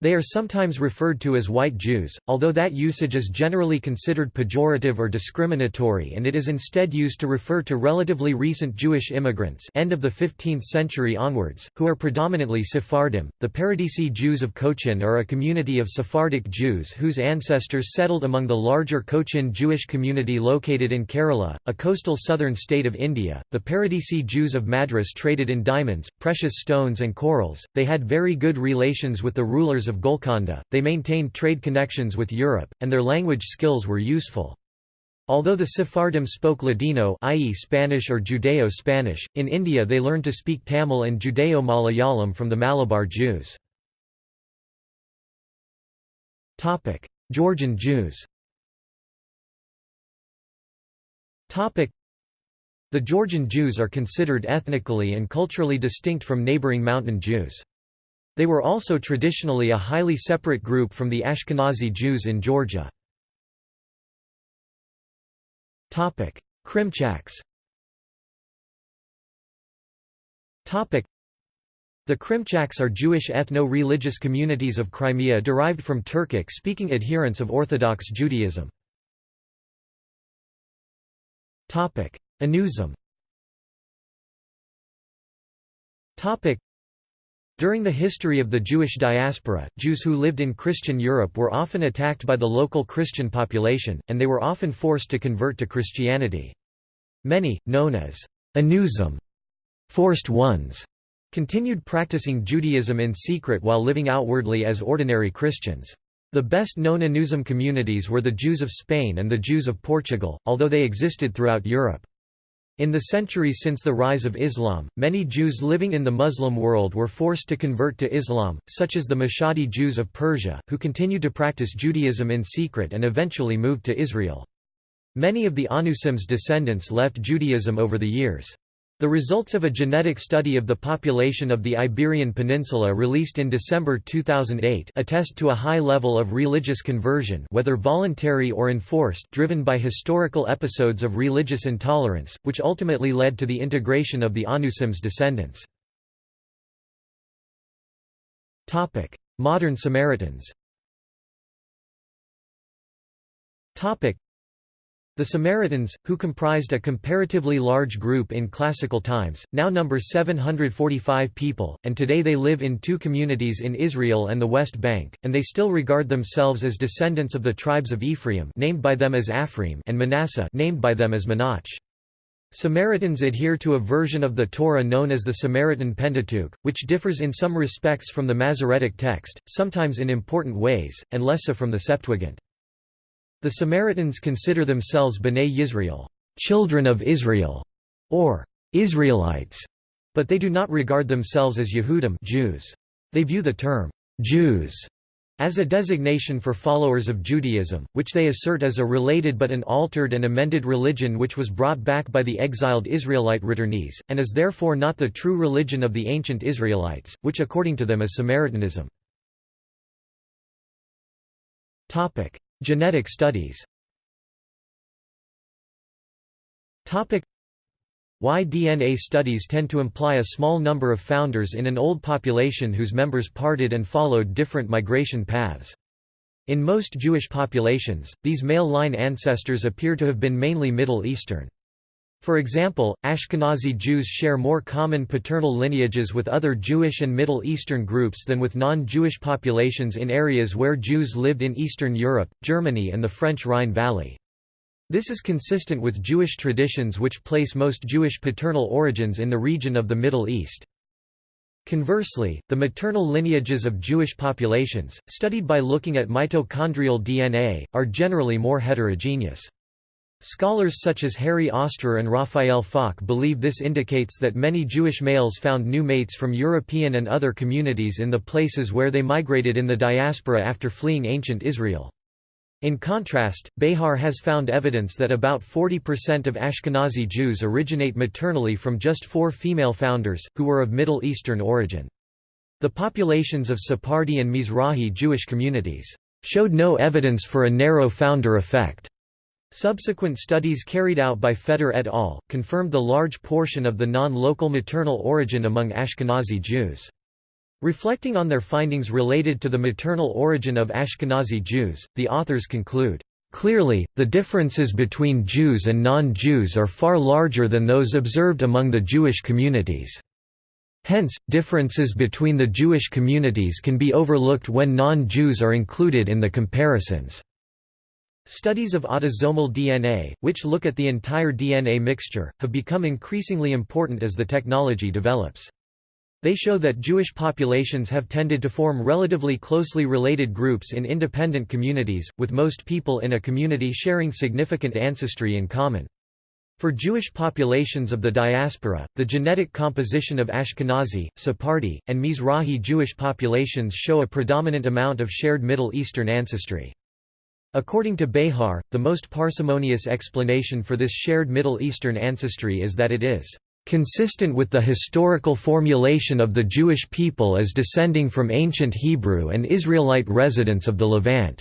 They are sometimes referred to as white Jews, although that usage is generally considered pejorative or discriminatory and it is instead used to refer to relatively recent Jewish immigrants end of the 15th century onwards, who are predominantly Sephardim. The Paradesi Jews of Cochin are a community of Sephardic Jews whose ancestors settled among the larger Cochin Jewish community located in Kerala, a coastal southern state of India. The Paradesi Jews of Madras traded in diamonds, precious stones and corals, they had very good relations with the rulers of Golconda, they maintained trade connections with Europe, and their language skills were useful. Although the Sephardim spoke Ladino i.e. Spanish or Judeo-Spanish, in India they learned to speak Tamil and Judeo-Malayalam from the Malabar Jews. Georgian Jews The Georgian Jews are considered ethnically and culturally distinct from neighboring mountain Jews. They were also traditionally a highly separate group from the Ashkenazi Jews in Georgia. Krimchaks. The Krimchaks are Jewish ethno-religious communities of Crimea derived from Turkic-speaking adherents of Orthodox Judaism. Anusim during the history of the Jewish diaspora, Jews who lived in Christian Europe were often attacked by the local Christian population, and they were often forced to convert to Christianity. Many, known as anusim, forced ones, continued practicing Judaism in secret while living outwardly as ordinary Christians. The best-known Anusim communities were the Jews of Spain and the Jews of Portugal, although they existed throughout Europe. In the centuries since the rise of Islam, many Jews living in the Muslim world were forced to convert to Islam, such as the Mashhadi Jews of Persia, who continued to practice Judaism in secret and eventually moved to Israel. Many of the Anusim's descendants left Judaism over the years. The results of a genetic study of the population of the Iberian Peninsula released in December 2008 attest to a high level of religious conversion whether voluntary or enforced driven by historical episodes of religious intolerance, which ultimately led to the integration of the Anusim's descendants. Modern Samaritans the Samaritans, who comprised a comparatively large group in classical times, now number 745 people, and today they live in two communities in Israel and the West Bank, and they still regard themselves as descendants of the tribes of Ephraim named by them as Aphraim and Manasseh named by them as Manach. Samaritans adhere to a version of the Torah known as the Samaritan Pentateuch, which differs in some respects from the Masoretic text, sometimes in important ways, and less so from the Septuagint. The Samaritans consider themselves B'nai Yisrael, children of Israel, or Israelites, but they do not regard themselves as Yehudim Jews. They view the term Jews as a designation for followers of Judaism, which they assert as a related but an altered and amended religion which was brought back by the exiled Israelite returnees, and is therefore not the true religion of the ancient Israelites, which according to them is Samaritanism. Genetic studies Y-DNA studies tend to imply a small number of founders in an old population whose members parted and followed different migration paths. In most Jewish populations, these male line ancestors appear to have been mainly Middle Eastern. For example, Ashkenazi Jews share more common paternal lineages with other Jewish and Middle Eastern groups than with non-Jewish populations in areas where Jews lived in Eastern Europe, Germany and the French Rhine Valley. This is consistent with Jewish traditions which place most Jewish paternal origins in the region of the Middle East. Conversely, the maternal lineages of Jewish populations, studied by looking at mitochondrial DNA, are generally more heterogeneous. Scholars such as Harry Ostrer and Raphael Falk believe this indicates that many Jewish males found new mates from European and other communities in the places where they migrated in the diaspora after fleeing ancient Israel. In contrast, Behar has found evidence that about 40% of Ashkenazi Jews originate maternally from just four female founders, who were of Middle Eastern origin. The populations of Sephardi and Mizrahi Jewish communities showed no evidence for a narrow founder effect. Subsequent studies carried out by Feder et al. confirmed the large portion of the non-local maternal origin among Ashkenazi Jews. Reflecting on their findings related to the maternal origin of Ashkenazi Jews, the authors conclude, "...clearly, the differences between Jews and non-Jews are far larger than those observed among the Jewish communities." Hence, differences between the Jewish communities can be overlooked when non-Jews are included in the comparisons. Studies of autosomal DNA, which look at the entire DNA mixture, have become increasingly important as the technology develops. They show that Jewish populations have tended to form relatively closely related groups in independent communities, with most people in a community sharing significant ancestry in common. For Jewish populations of the diaspora, the genetic composition of Ashkenazi, Sephardi, and Mizrahi Jewish populations show a predominant amount of shared Middle Eastern ancestry. According to Behar, the most parsimonious explanation for this shared Middle Eastern ancestry is that it is consistent with the historical formulation of the Jewish people as descending from ancient Hebrew and Israelite residents of the Levant,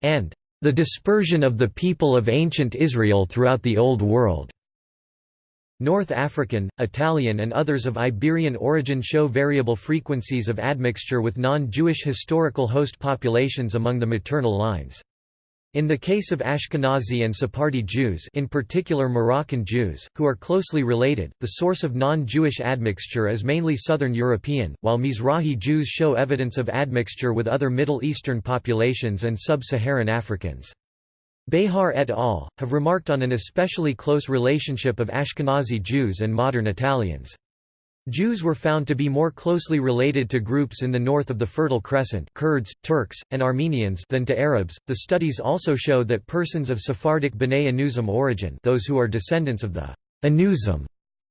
and the dispersion of the people of ancient Israel throughout the Old World. North African, Italian and others of Iberian origin show variable frequencies of admixture with non-Jewish historical host populations among the maternal lines. In the case of Ashkenazi and Sephardi Jews in particular Moroccan Jews, who are closely related, the source of non-Jewish admixture is mainly Southern European, while Mizrahi Jews show evidence of admixture with other Middle Eastern populations and sub-Saharan Africans. Behar et al. have remarked on an especially close relationship of Ashkenazi Jews and modern Italians. Jews were found to be more closely related to groups in the north of the Fertile Crescent Kurds, Turks, and Armenians than to Arabs. The studies also show that persons of Sephardic B'nai Anusim origin those who are descendants of the Anusim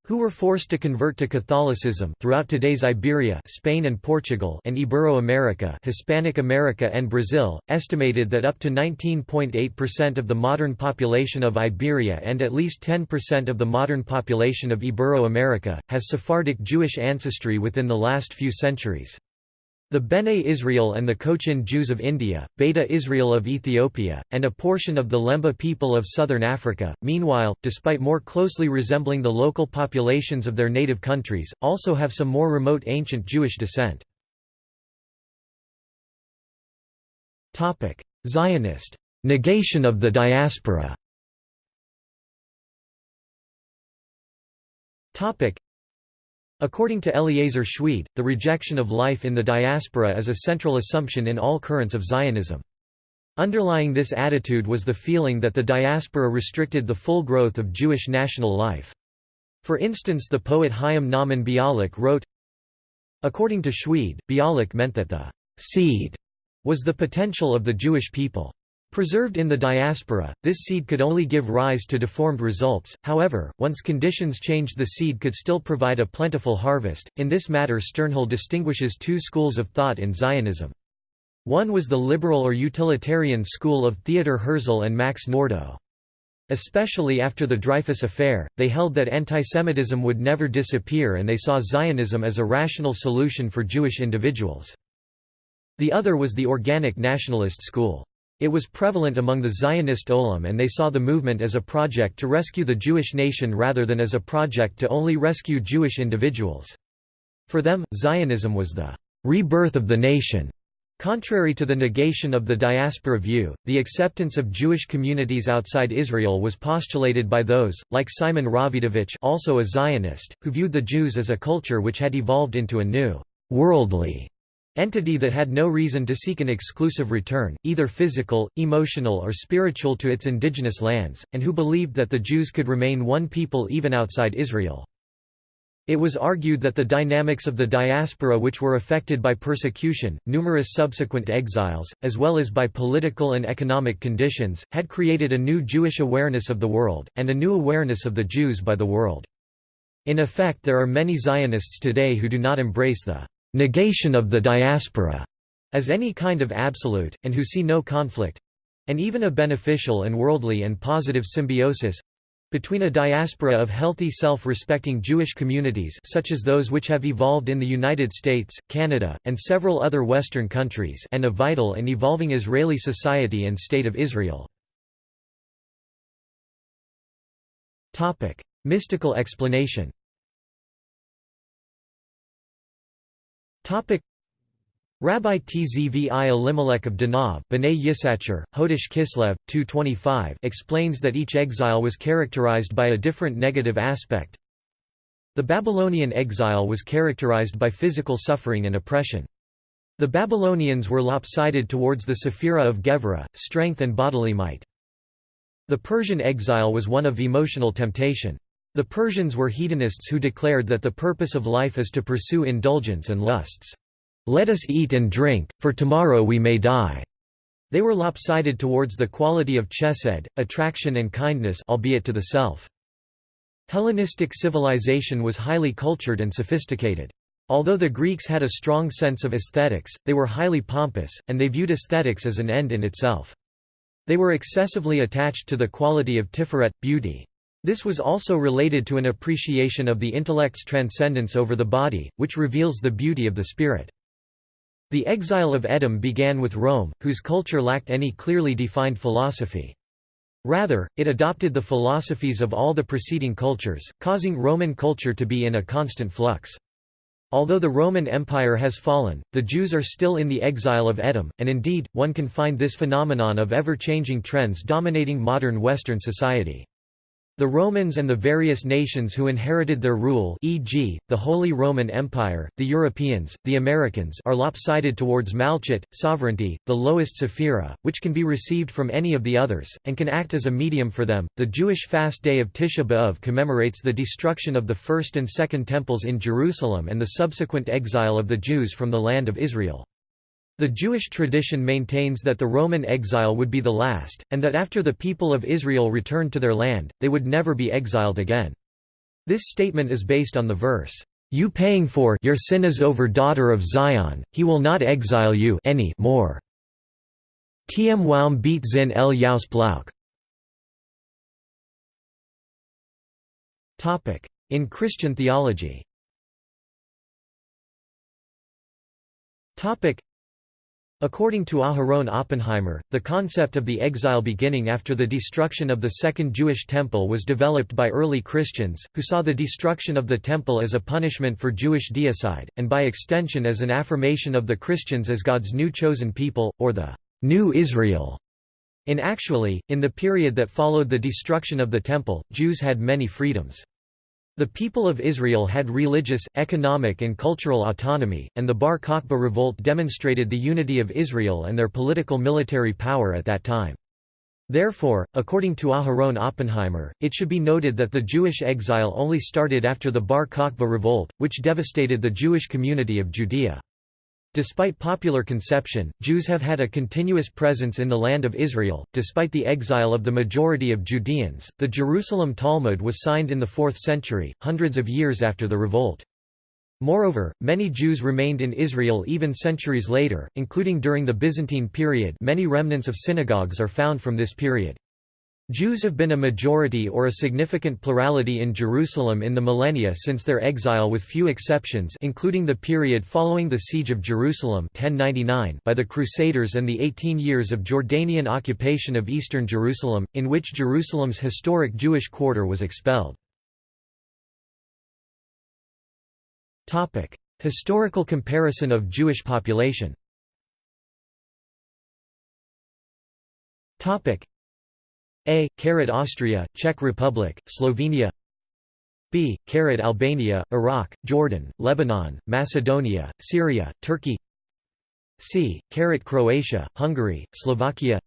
who were forced to convert to Catholicism throughout today's Iberia Spain and Portugal and Ibero-America Hispanic America and Brazil, estimated that up to 19.8% of the modern population of Iberia and at least 10% of the modern population of Ibero-America, has Sephardic Jewish ancestry within the last few centuries. The Bene Israel and the Cochin Jews of India, Beta Israel of Ethiopia, and a portion of the Lemba people of southern Africa, meanwhile, despite more closely resembling the local populations of their native countries, also have some more remote ancient Jewish descent. Zionist. Negation of the diaspora According to Eliezer Schweid, the rejection of life in the diaspora is a central assumption in all currents of Zionism. Underlying this attitude was the feeling that the diaspora restricted the full growth of Jewish national life. For instance the poet Chaim Nahman Bialik wrote, According to Schweid, Bialik meant that the «seed» was the potential of the Jewish people. Preserved in the diaspora, this seed could only give rise to deformed results, however, once conditions changed the seed could still provide a plentiful harvest. In this matter Sternhell distinguishes two schools of thought in Zionism. One was the liberal or utilitarian school of Theodor Herzl and Max Nordau. Especially after the Dreyfus Affair, they held that antisemitism would never disappear and they saw Zionism as a rational solution for Jewish individuals. The other was the organic nationalist school. It was prevalent among the Zionist Olam and they saw the movement as a project to rescue the Jewish nation rather than as a project to only rescue Jewish individuals. For them, Zionism was the rebirth of the nation. Contrary to the negation of the diaspora view, the acceptance of Jewish communities outside Israel was postulated by those, like Simon Rawidowicz also a Zionist, who viewed the Jews as a culture which had evolved into a new, worldly entity that had no reason to seek an exclusive return, either physical, emotional or spiritual to its indigenous lands, and who believed that the Jews could remain one people even outside Israel. It was argued that the dynamics of the diaspora which were affected by persecution, numerous subsequent exiles, as well as by political and economic conditions, had created a new Jewish awareness of the world, and a new awareness of the Jews by the world. In effect there are many Zionists today who do not embrace the negation of the diaspora as any kind of absolute, and who see no conflict—and even a beneficial and worldly and positive symbiosis, between a diaspora of healthy self-respecting Jewish communities such as those which have evolved in the United States, Canada, and several other Western countries and a vital and evolving Israeli society and State of Israel. Mystical explanation Topic Rabbi Tzvi Elimelech of Dinov B'nai Yisachar, Hodesh Kislev, 225 explains that each exile was characterized by a different negative aspect. The Babylonian exile was characterized by physical suffering and oppression. The Babylonians were lopsided towards the Sephira of Gevurah, strength and bodily might. The Persian exile was one of emotional temptation. The Persians were hedonists who declared that the purpose of life is to pursue indulgence and lusts. Let us eat and drink, for tomorrow we may die. They were lopsided towards the quality of chesed, attraction and kindness albeit to the self. Hellenistic civilization was highly cultured and sophisticated. Although the Greeks had a strong sense of aesthetics, they were highly pompous, and they viewed aesthetics as an end in itself. They were excessively attached to the quality of tiferet, beauty. This was also related to an appreciation of the intellect's transcendence over the body, which reveals the beauty of the spirit. The exile of Edom began with Rome, whose culture lacked any clearly defined philosophy. Rather, it adopted the philosophies of all the preceding cultures, causing Roman culture to be in a constant flux. Although the Roman Empire has fallen, the Jews are still in the exile of Edom, and indeed, one can find this phenomenon of ever-changing trends dominating modern Western society. The Romans and the various nations who inherited their rule e.g., the Holy Roman Empire, the Europeans, the Americans are lopsided towards malchut, sovereignty, the lowest sephira, which can be received from any of the others, and can act as a medium for them. The Jewish fast day of Tisha B'Av commemorates the destruction of the first and second temples in Jerusalem and the subsequent exile of the Jews from the land of Israel. The Jewish tradition maintains that the Roman exile would be the last, and that after the people of Israel returned to their land, they would never be exiled again. This statement is based on the verse, "You paying for your sin is over daughter of Zion, he will not exile you any more." Tm Waum beat Zin el Yaus Blauk. In Christian theology According to Aharon Oppenheimer, the concept of the exile beginning after the destruction of the Second Jewish Temple was developed by early Christians, who saw the destruction of the Temple as a punishment for Jewish deicide, and by extension as an affirmation of the Christians as God's new chosen people, or the New Israel. In actually, in the period that followed the destruction of the Temple, Jews had many freedoms. The people of Israel had religious, economic and cultural autonomy, and the Bar Kokhba revolt demonstrated the unity of Israel and their political military power at that time. Therefore, according to Aharon Oppenheimer, it should be noted that the Jewish exile only started after the Bar Kokhba revolt, which devastated the Jewish community of Judea. Despite popular conception, Jews have had a continuous presence in the land of Israel. Despite the exile of the majority of Judeans, the Jerusalem Talmud was signed in the 4th century, hundreds of years after the revolt. Moreover, many Jews remained in Israel even centuries later, including during the Byzantine period many remnants of synagogues are found from this period. Jews have been a majority or a significant plurality in Jerusalem in the millennia since their exile with few exceptions including the period following the Siege of Jerusalem 1099 by the Crusaders and the 18 years of Jordanian occupation of eastern Jerusalem, in which Jerusalem's historic Jewish quarter was expelled. Historical comparison of Jewish population a. Carat Austria, Czech Republic, Slovenia B. Carat Albania, Iraq, Jordan, Lebanon, Macedonia, Syria, Turkey C. Carat Croatia, Hungary, Slovakia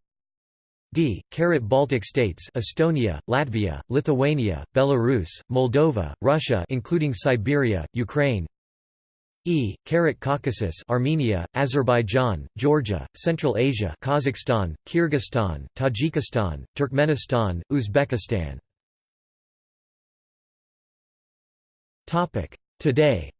D. Carat Baltic states Estonia, Latvia, Lithuania, Belarus, Moldova, Russia including Siberia, Ukraine E. Caucasus Armenia, Azerbaijan, Georgia, Central Asia Kazakhstan, Kyrgyzstan, Tajikistan, Turkmenistan, Uzbekistan Today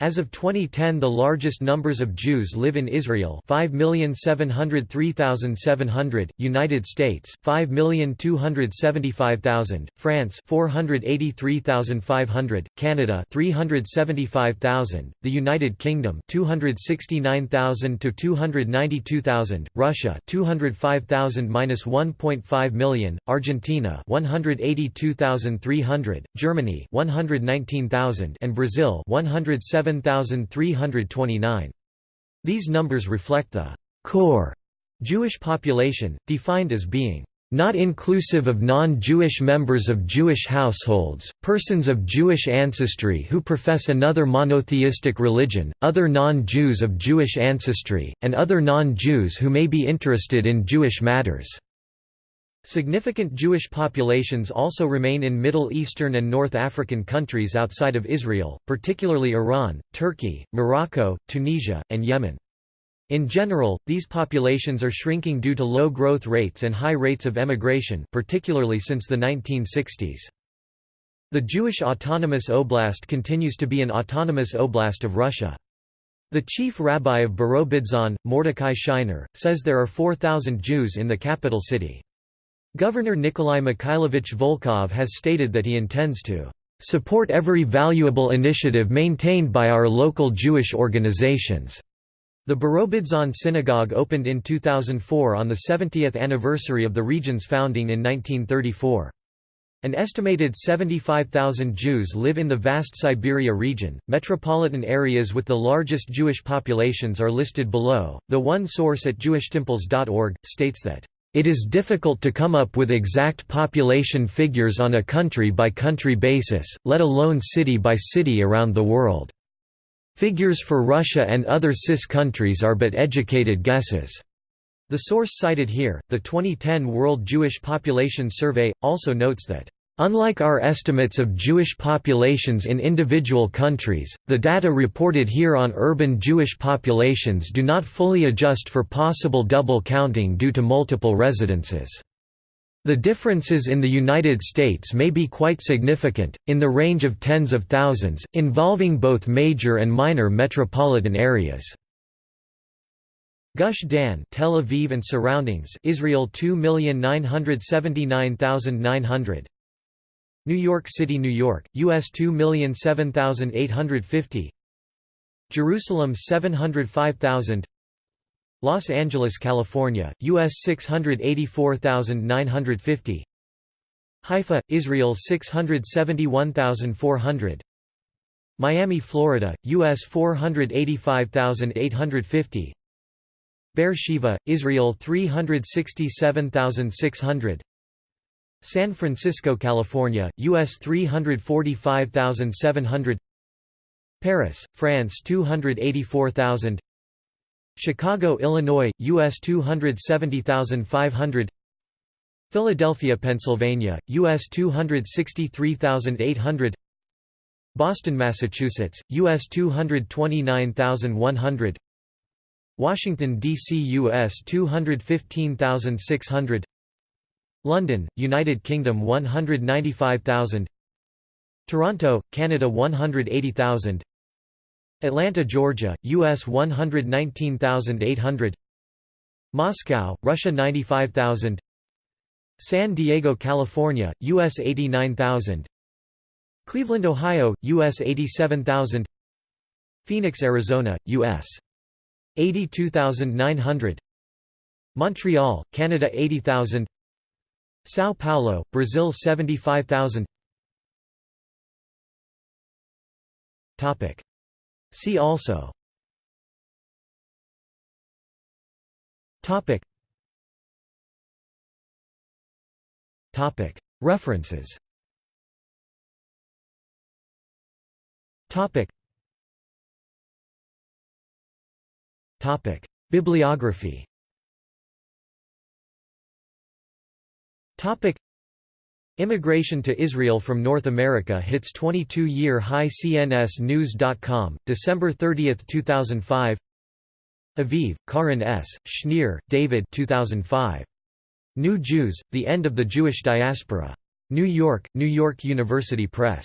as of 2010 the largest numbers of Jews live in Israel 5,703,700, United States 5,275,000, France 483,500, Canada 375,000, the United Kingdom 269,000 to 292,000, Russia 205,000-1.5 million, Argentina 182,300, Germany 119,000 and Brazil 107 7,329. These numbers reflect the core Jewish population, defined as being not inclusive of non-Jewish members of Jewish households, persons of Jewish ancestry who profess another monotheistic religion, other non-Jews of Jewish ancestry, and other non-Jews who may be interested in Jewish matters. Significant Jewish populations also remain in Middle Eastern and North African countries outside of Israel, particularly Iran, Turkey, Morocco, Tunisia, and Yemen. In general, these populations are shrinking due to low growth rates and high rates of emigration particularly since the 1960s. The Jewish Autonomous Oblast continues to be an autonomous oblast of Russia. The chief rabbi of Birobidzhan, Mordechai Scheiner, says there are 4,000 Jews in the capital city. Governor Nikolai Mikhailovich Volkov has stated that he intends to support every valuable initiative maintained by our local Jewish organizations. The Birobidzhan synagogue opened in 2004 on the 70th anniversary of the region's founding in 1934. An estimated 75,000 Jews live in the vast Siberia region. Metropolitan areas with the largest Jewish populations are listed below. The one source at jewishtemples.org states that it is difficult to come up with exact population figures on a country by country basis, let alone city by city around the world. Figures for Russia and other CIS countries are but educated guesses. The source cited here, the 2010 World Jewish Population Survey, also notes that Unlike our estimates of Jewish populations in individual countries, the data reported here on urban Jewish populations do not fully adjust for possible double counting due to multiple residences. The differences in the United States may be quite significant, in the range of tens of thousands, involving both major and minor metropolitan areas. Gush Dan Tel Aviv and surroundings Israel 2,979,900 New York City, New York, US 2,007,850 Jerusalem 705,000 Los Angeles, California, US 684,950 Haifa, Israel 671,400 Miami, Florida, US 485,850 Beersheba, Israel 367,600 San Francisco, California, US 345,700 Paris, France 284,000 Chicago, Illinois, US 270,500 Philadelphia, Pennsylvania, US 263,800 Boston, Massachusetts, US 229,100 Washington, D.C. U.S. 215,600 London, United Kingdom 195,000 Toronto, Canada 180,000 Atlanta, Georgia, U.S. 119,800 Moscow, Russia 95,000 San Diego, California, U.S. 89,000 Cleveland, Ohio, U.S. 87,000 Phoenix, Arizona, U.S. 82,900 Montreal, Canada 80,000 São Paulo, Brazil 75,000 Topic. See also Topic. Topic. References Topic. Topic: Bibliography. Topic: Immigration to Israel from North America hits 22-year high CNSNews.com, December 30, 2005 Aviv, Caryn S., Schneer, David 2005. New Jews, The End of the Jewish Diaspora. New York, New York University Press.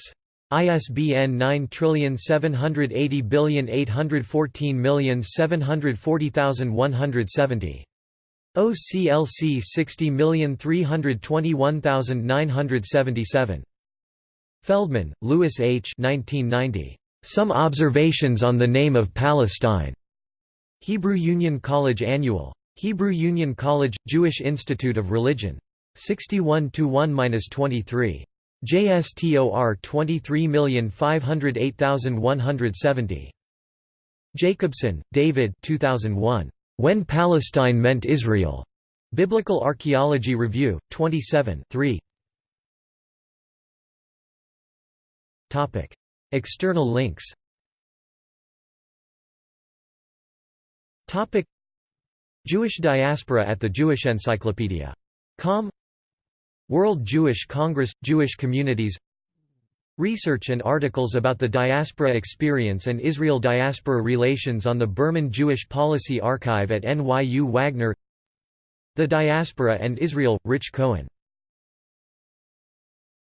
ISBN 9780814740170. OCLC 60321977. Feldman, Louis H. 1990. Some Observations on the Name of Palestine. Hebrew Union College Annual. Hebrew Union College – Jewish Institute of Religion. 61 1–23. JSTOR 23508170. Jacobson, David 2001. When Palestine Meant Israel. Biblical Archaeology Review, 27 3. External links Topic. Jewish diaspora at the Jewish Encyclopedia. Com World Jewish Congress – Jewish communities Research and articles about the diaspora experience and Israel diaspora relations on the Berman Jewish Policy Archive at NYU Wagner. The Diaspora and Israel – Rich Cohen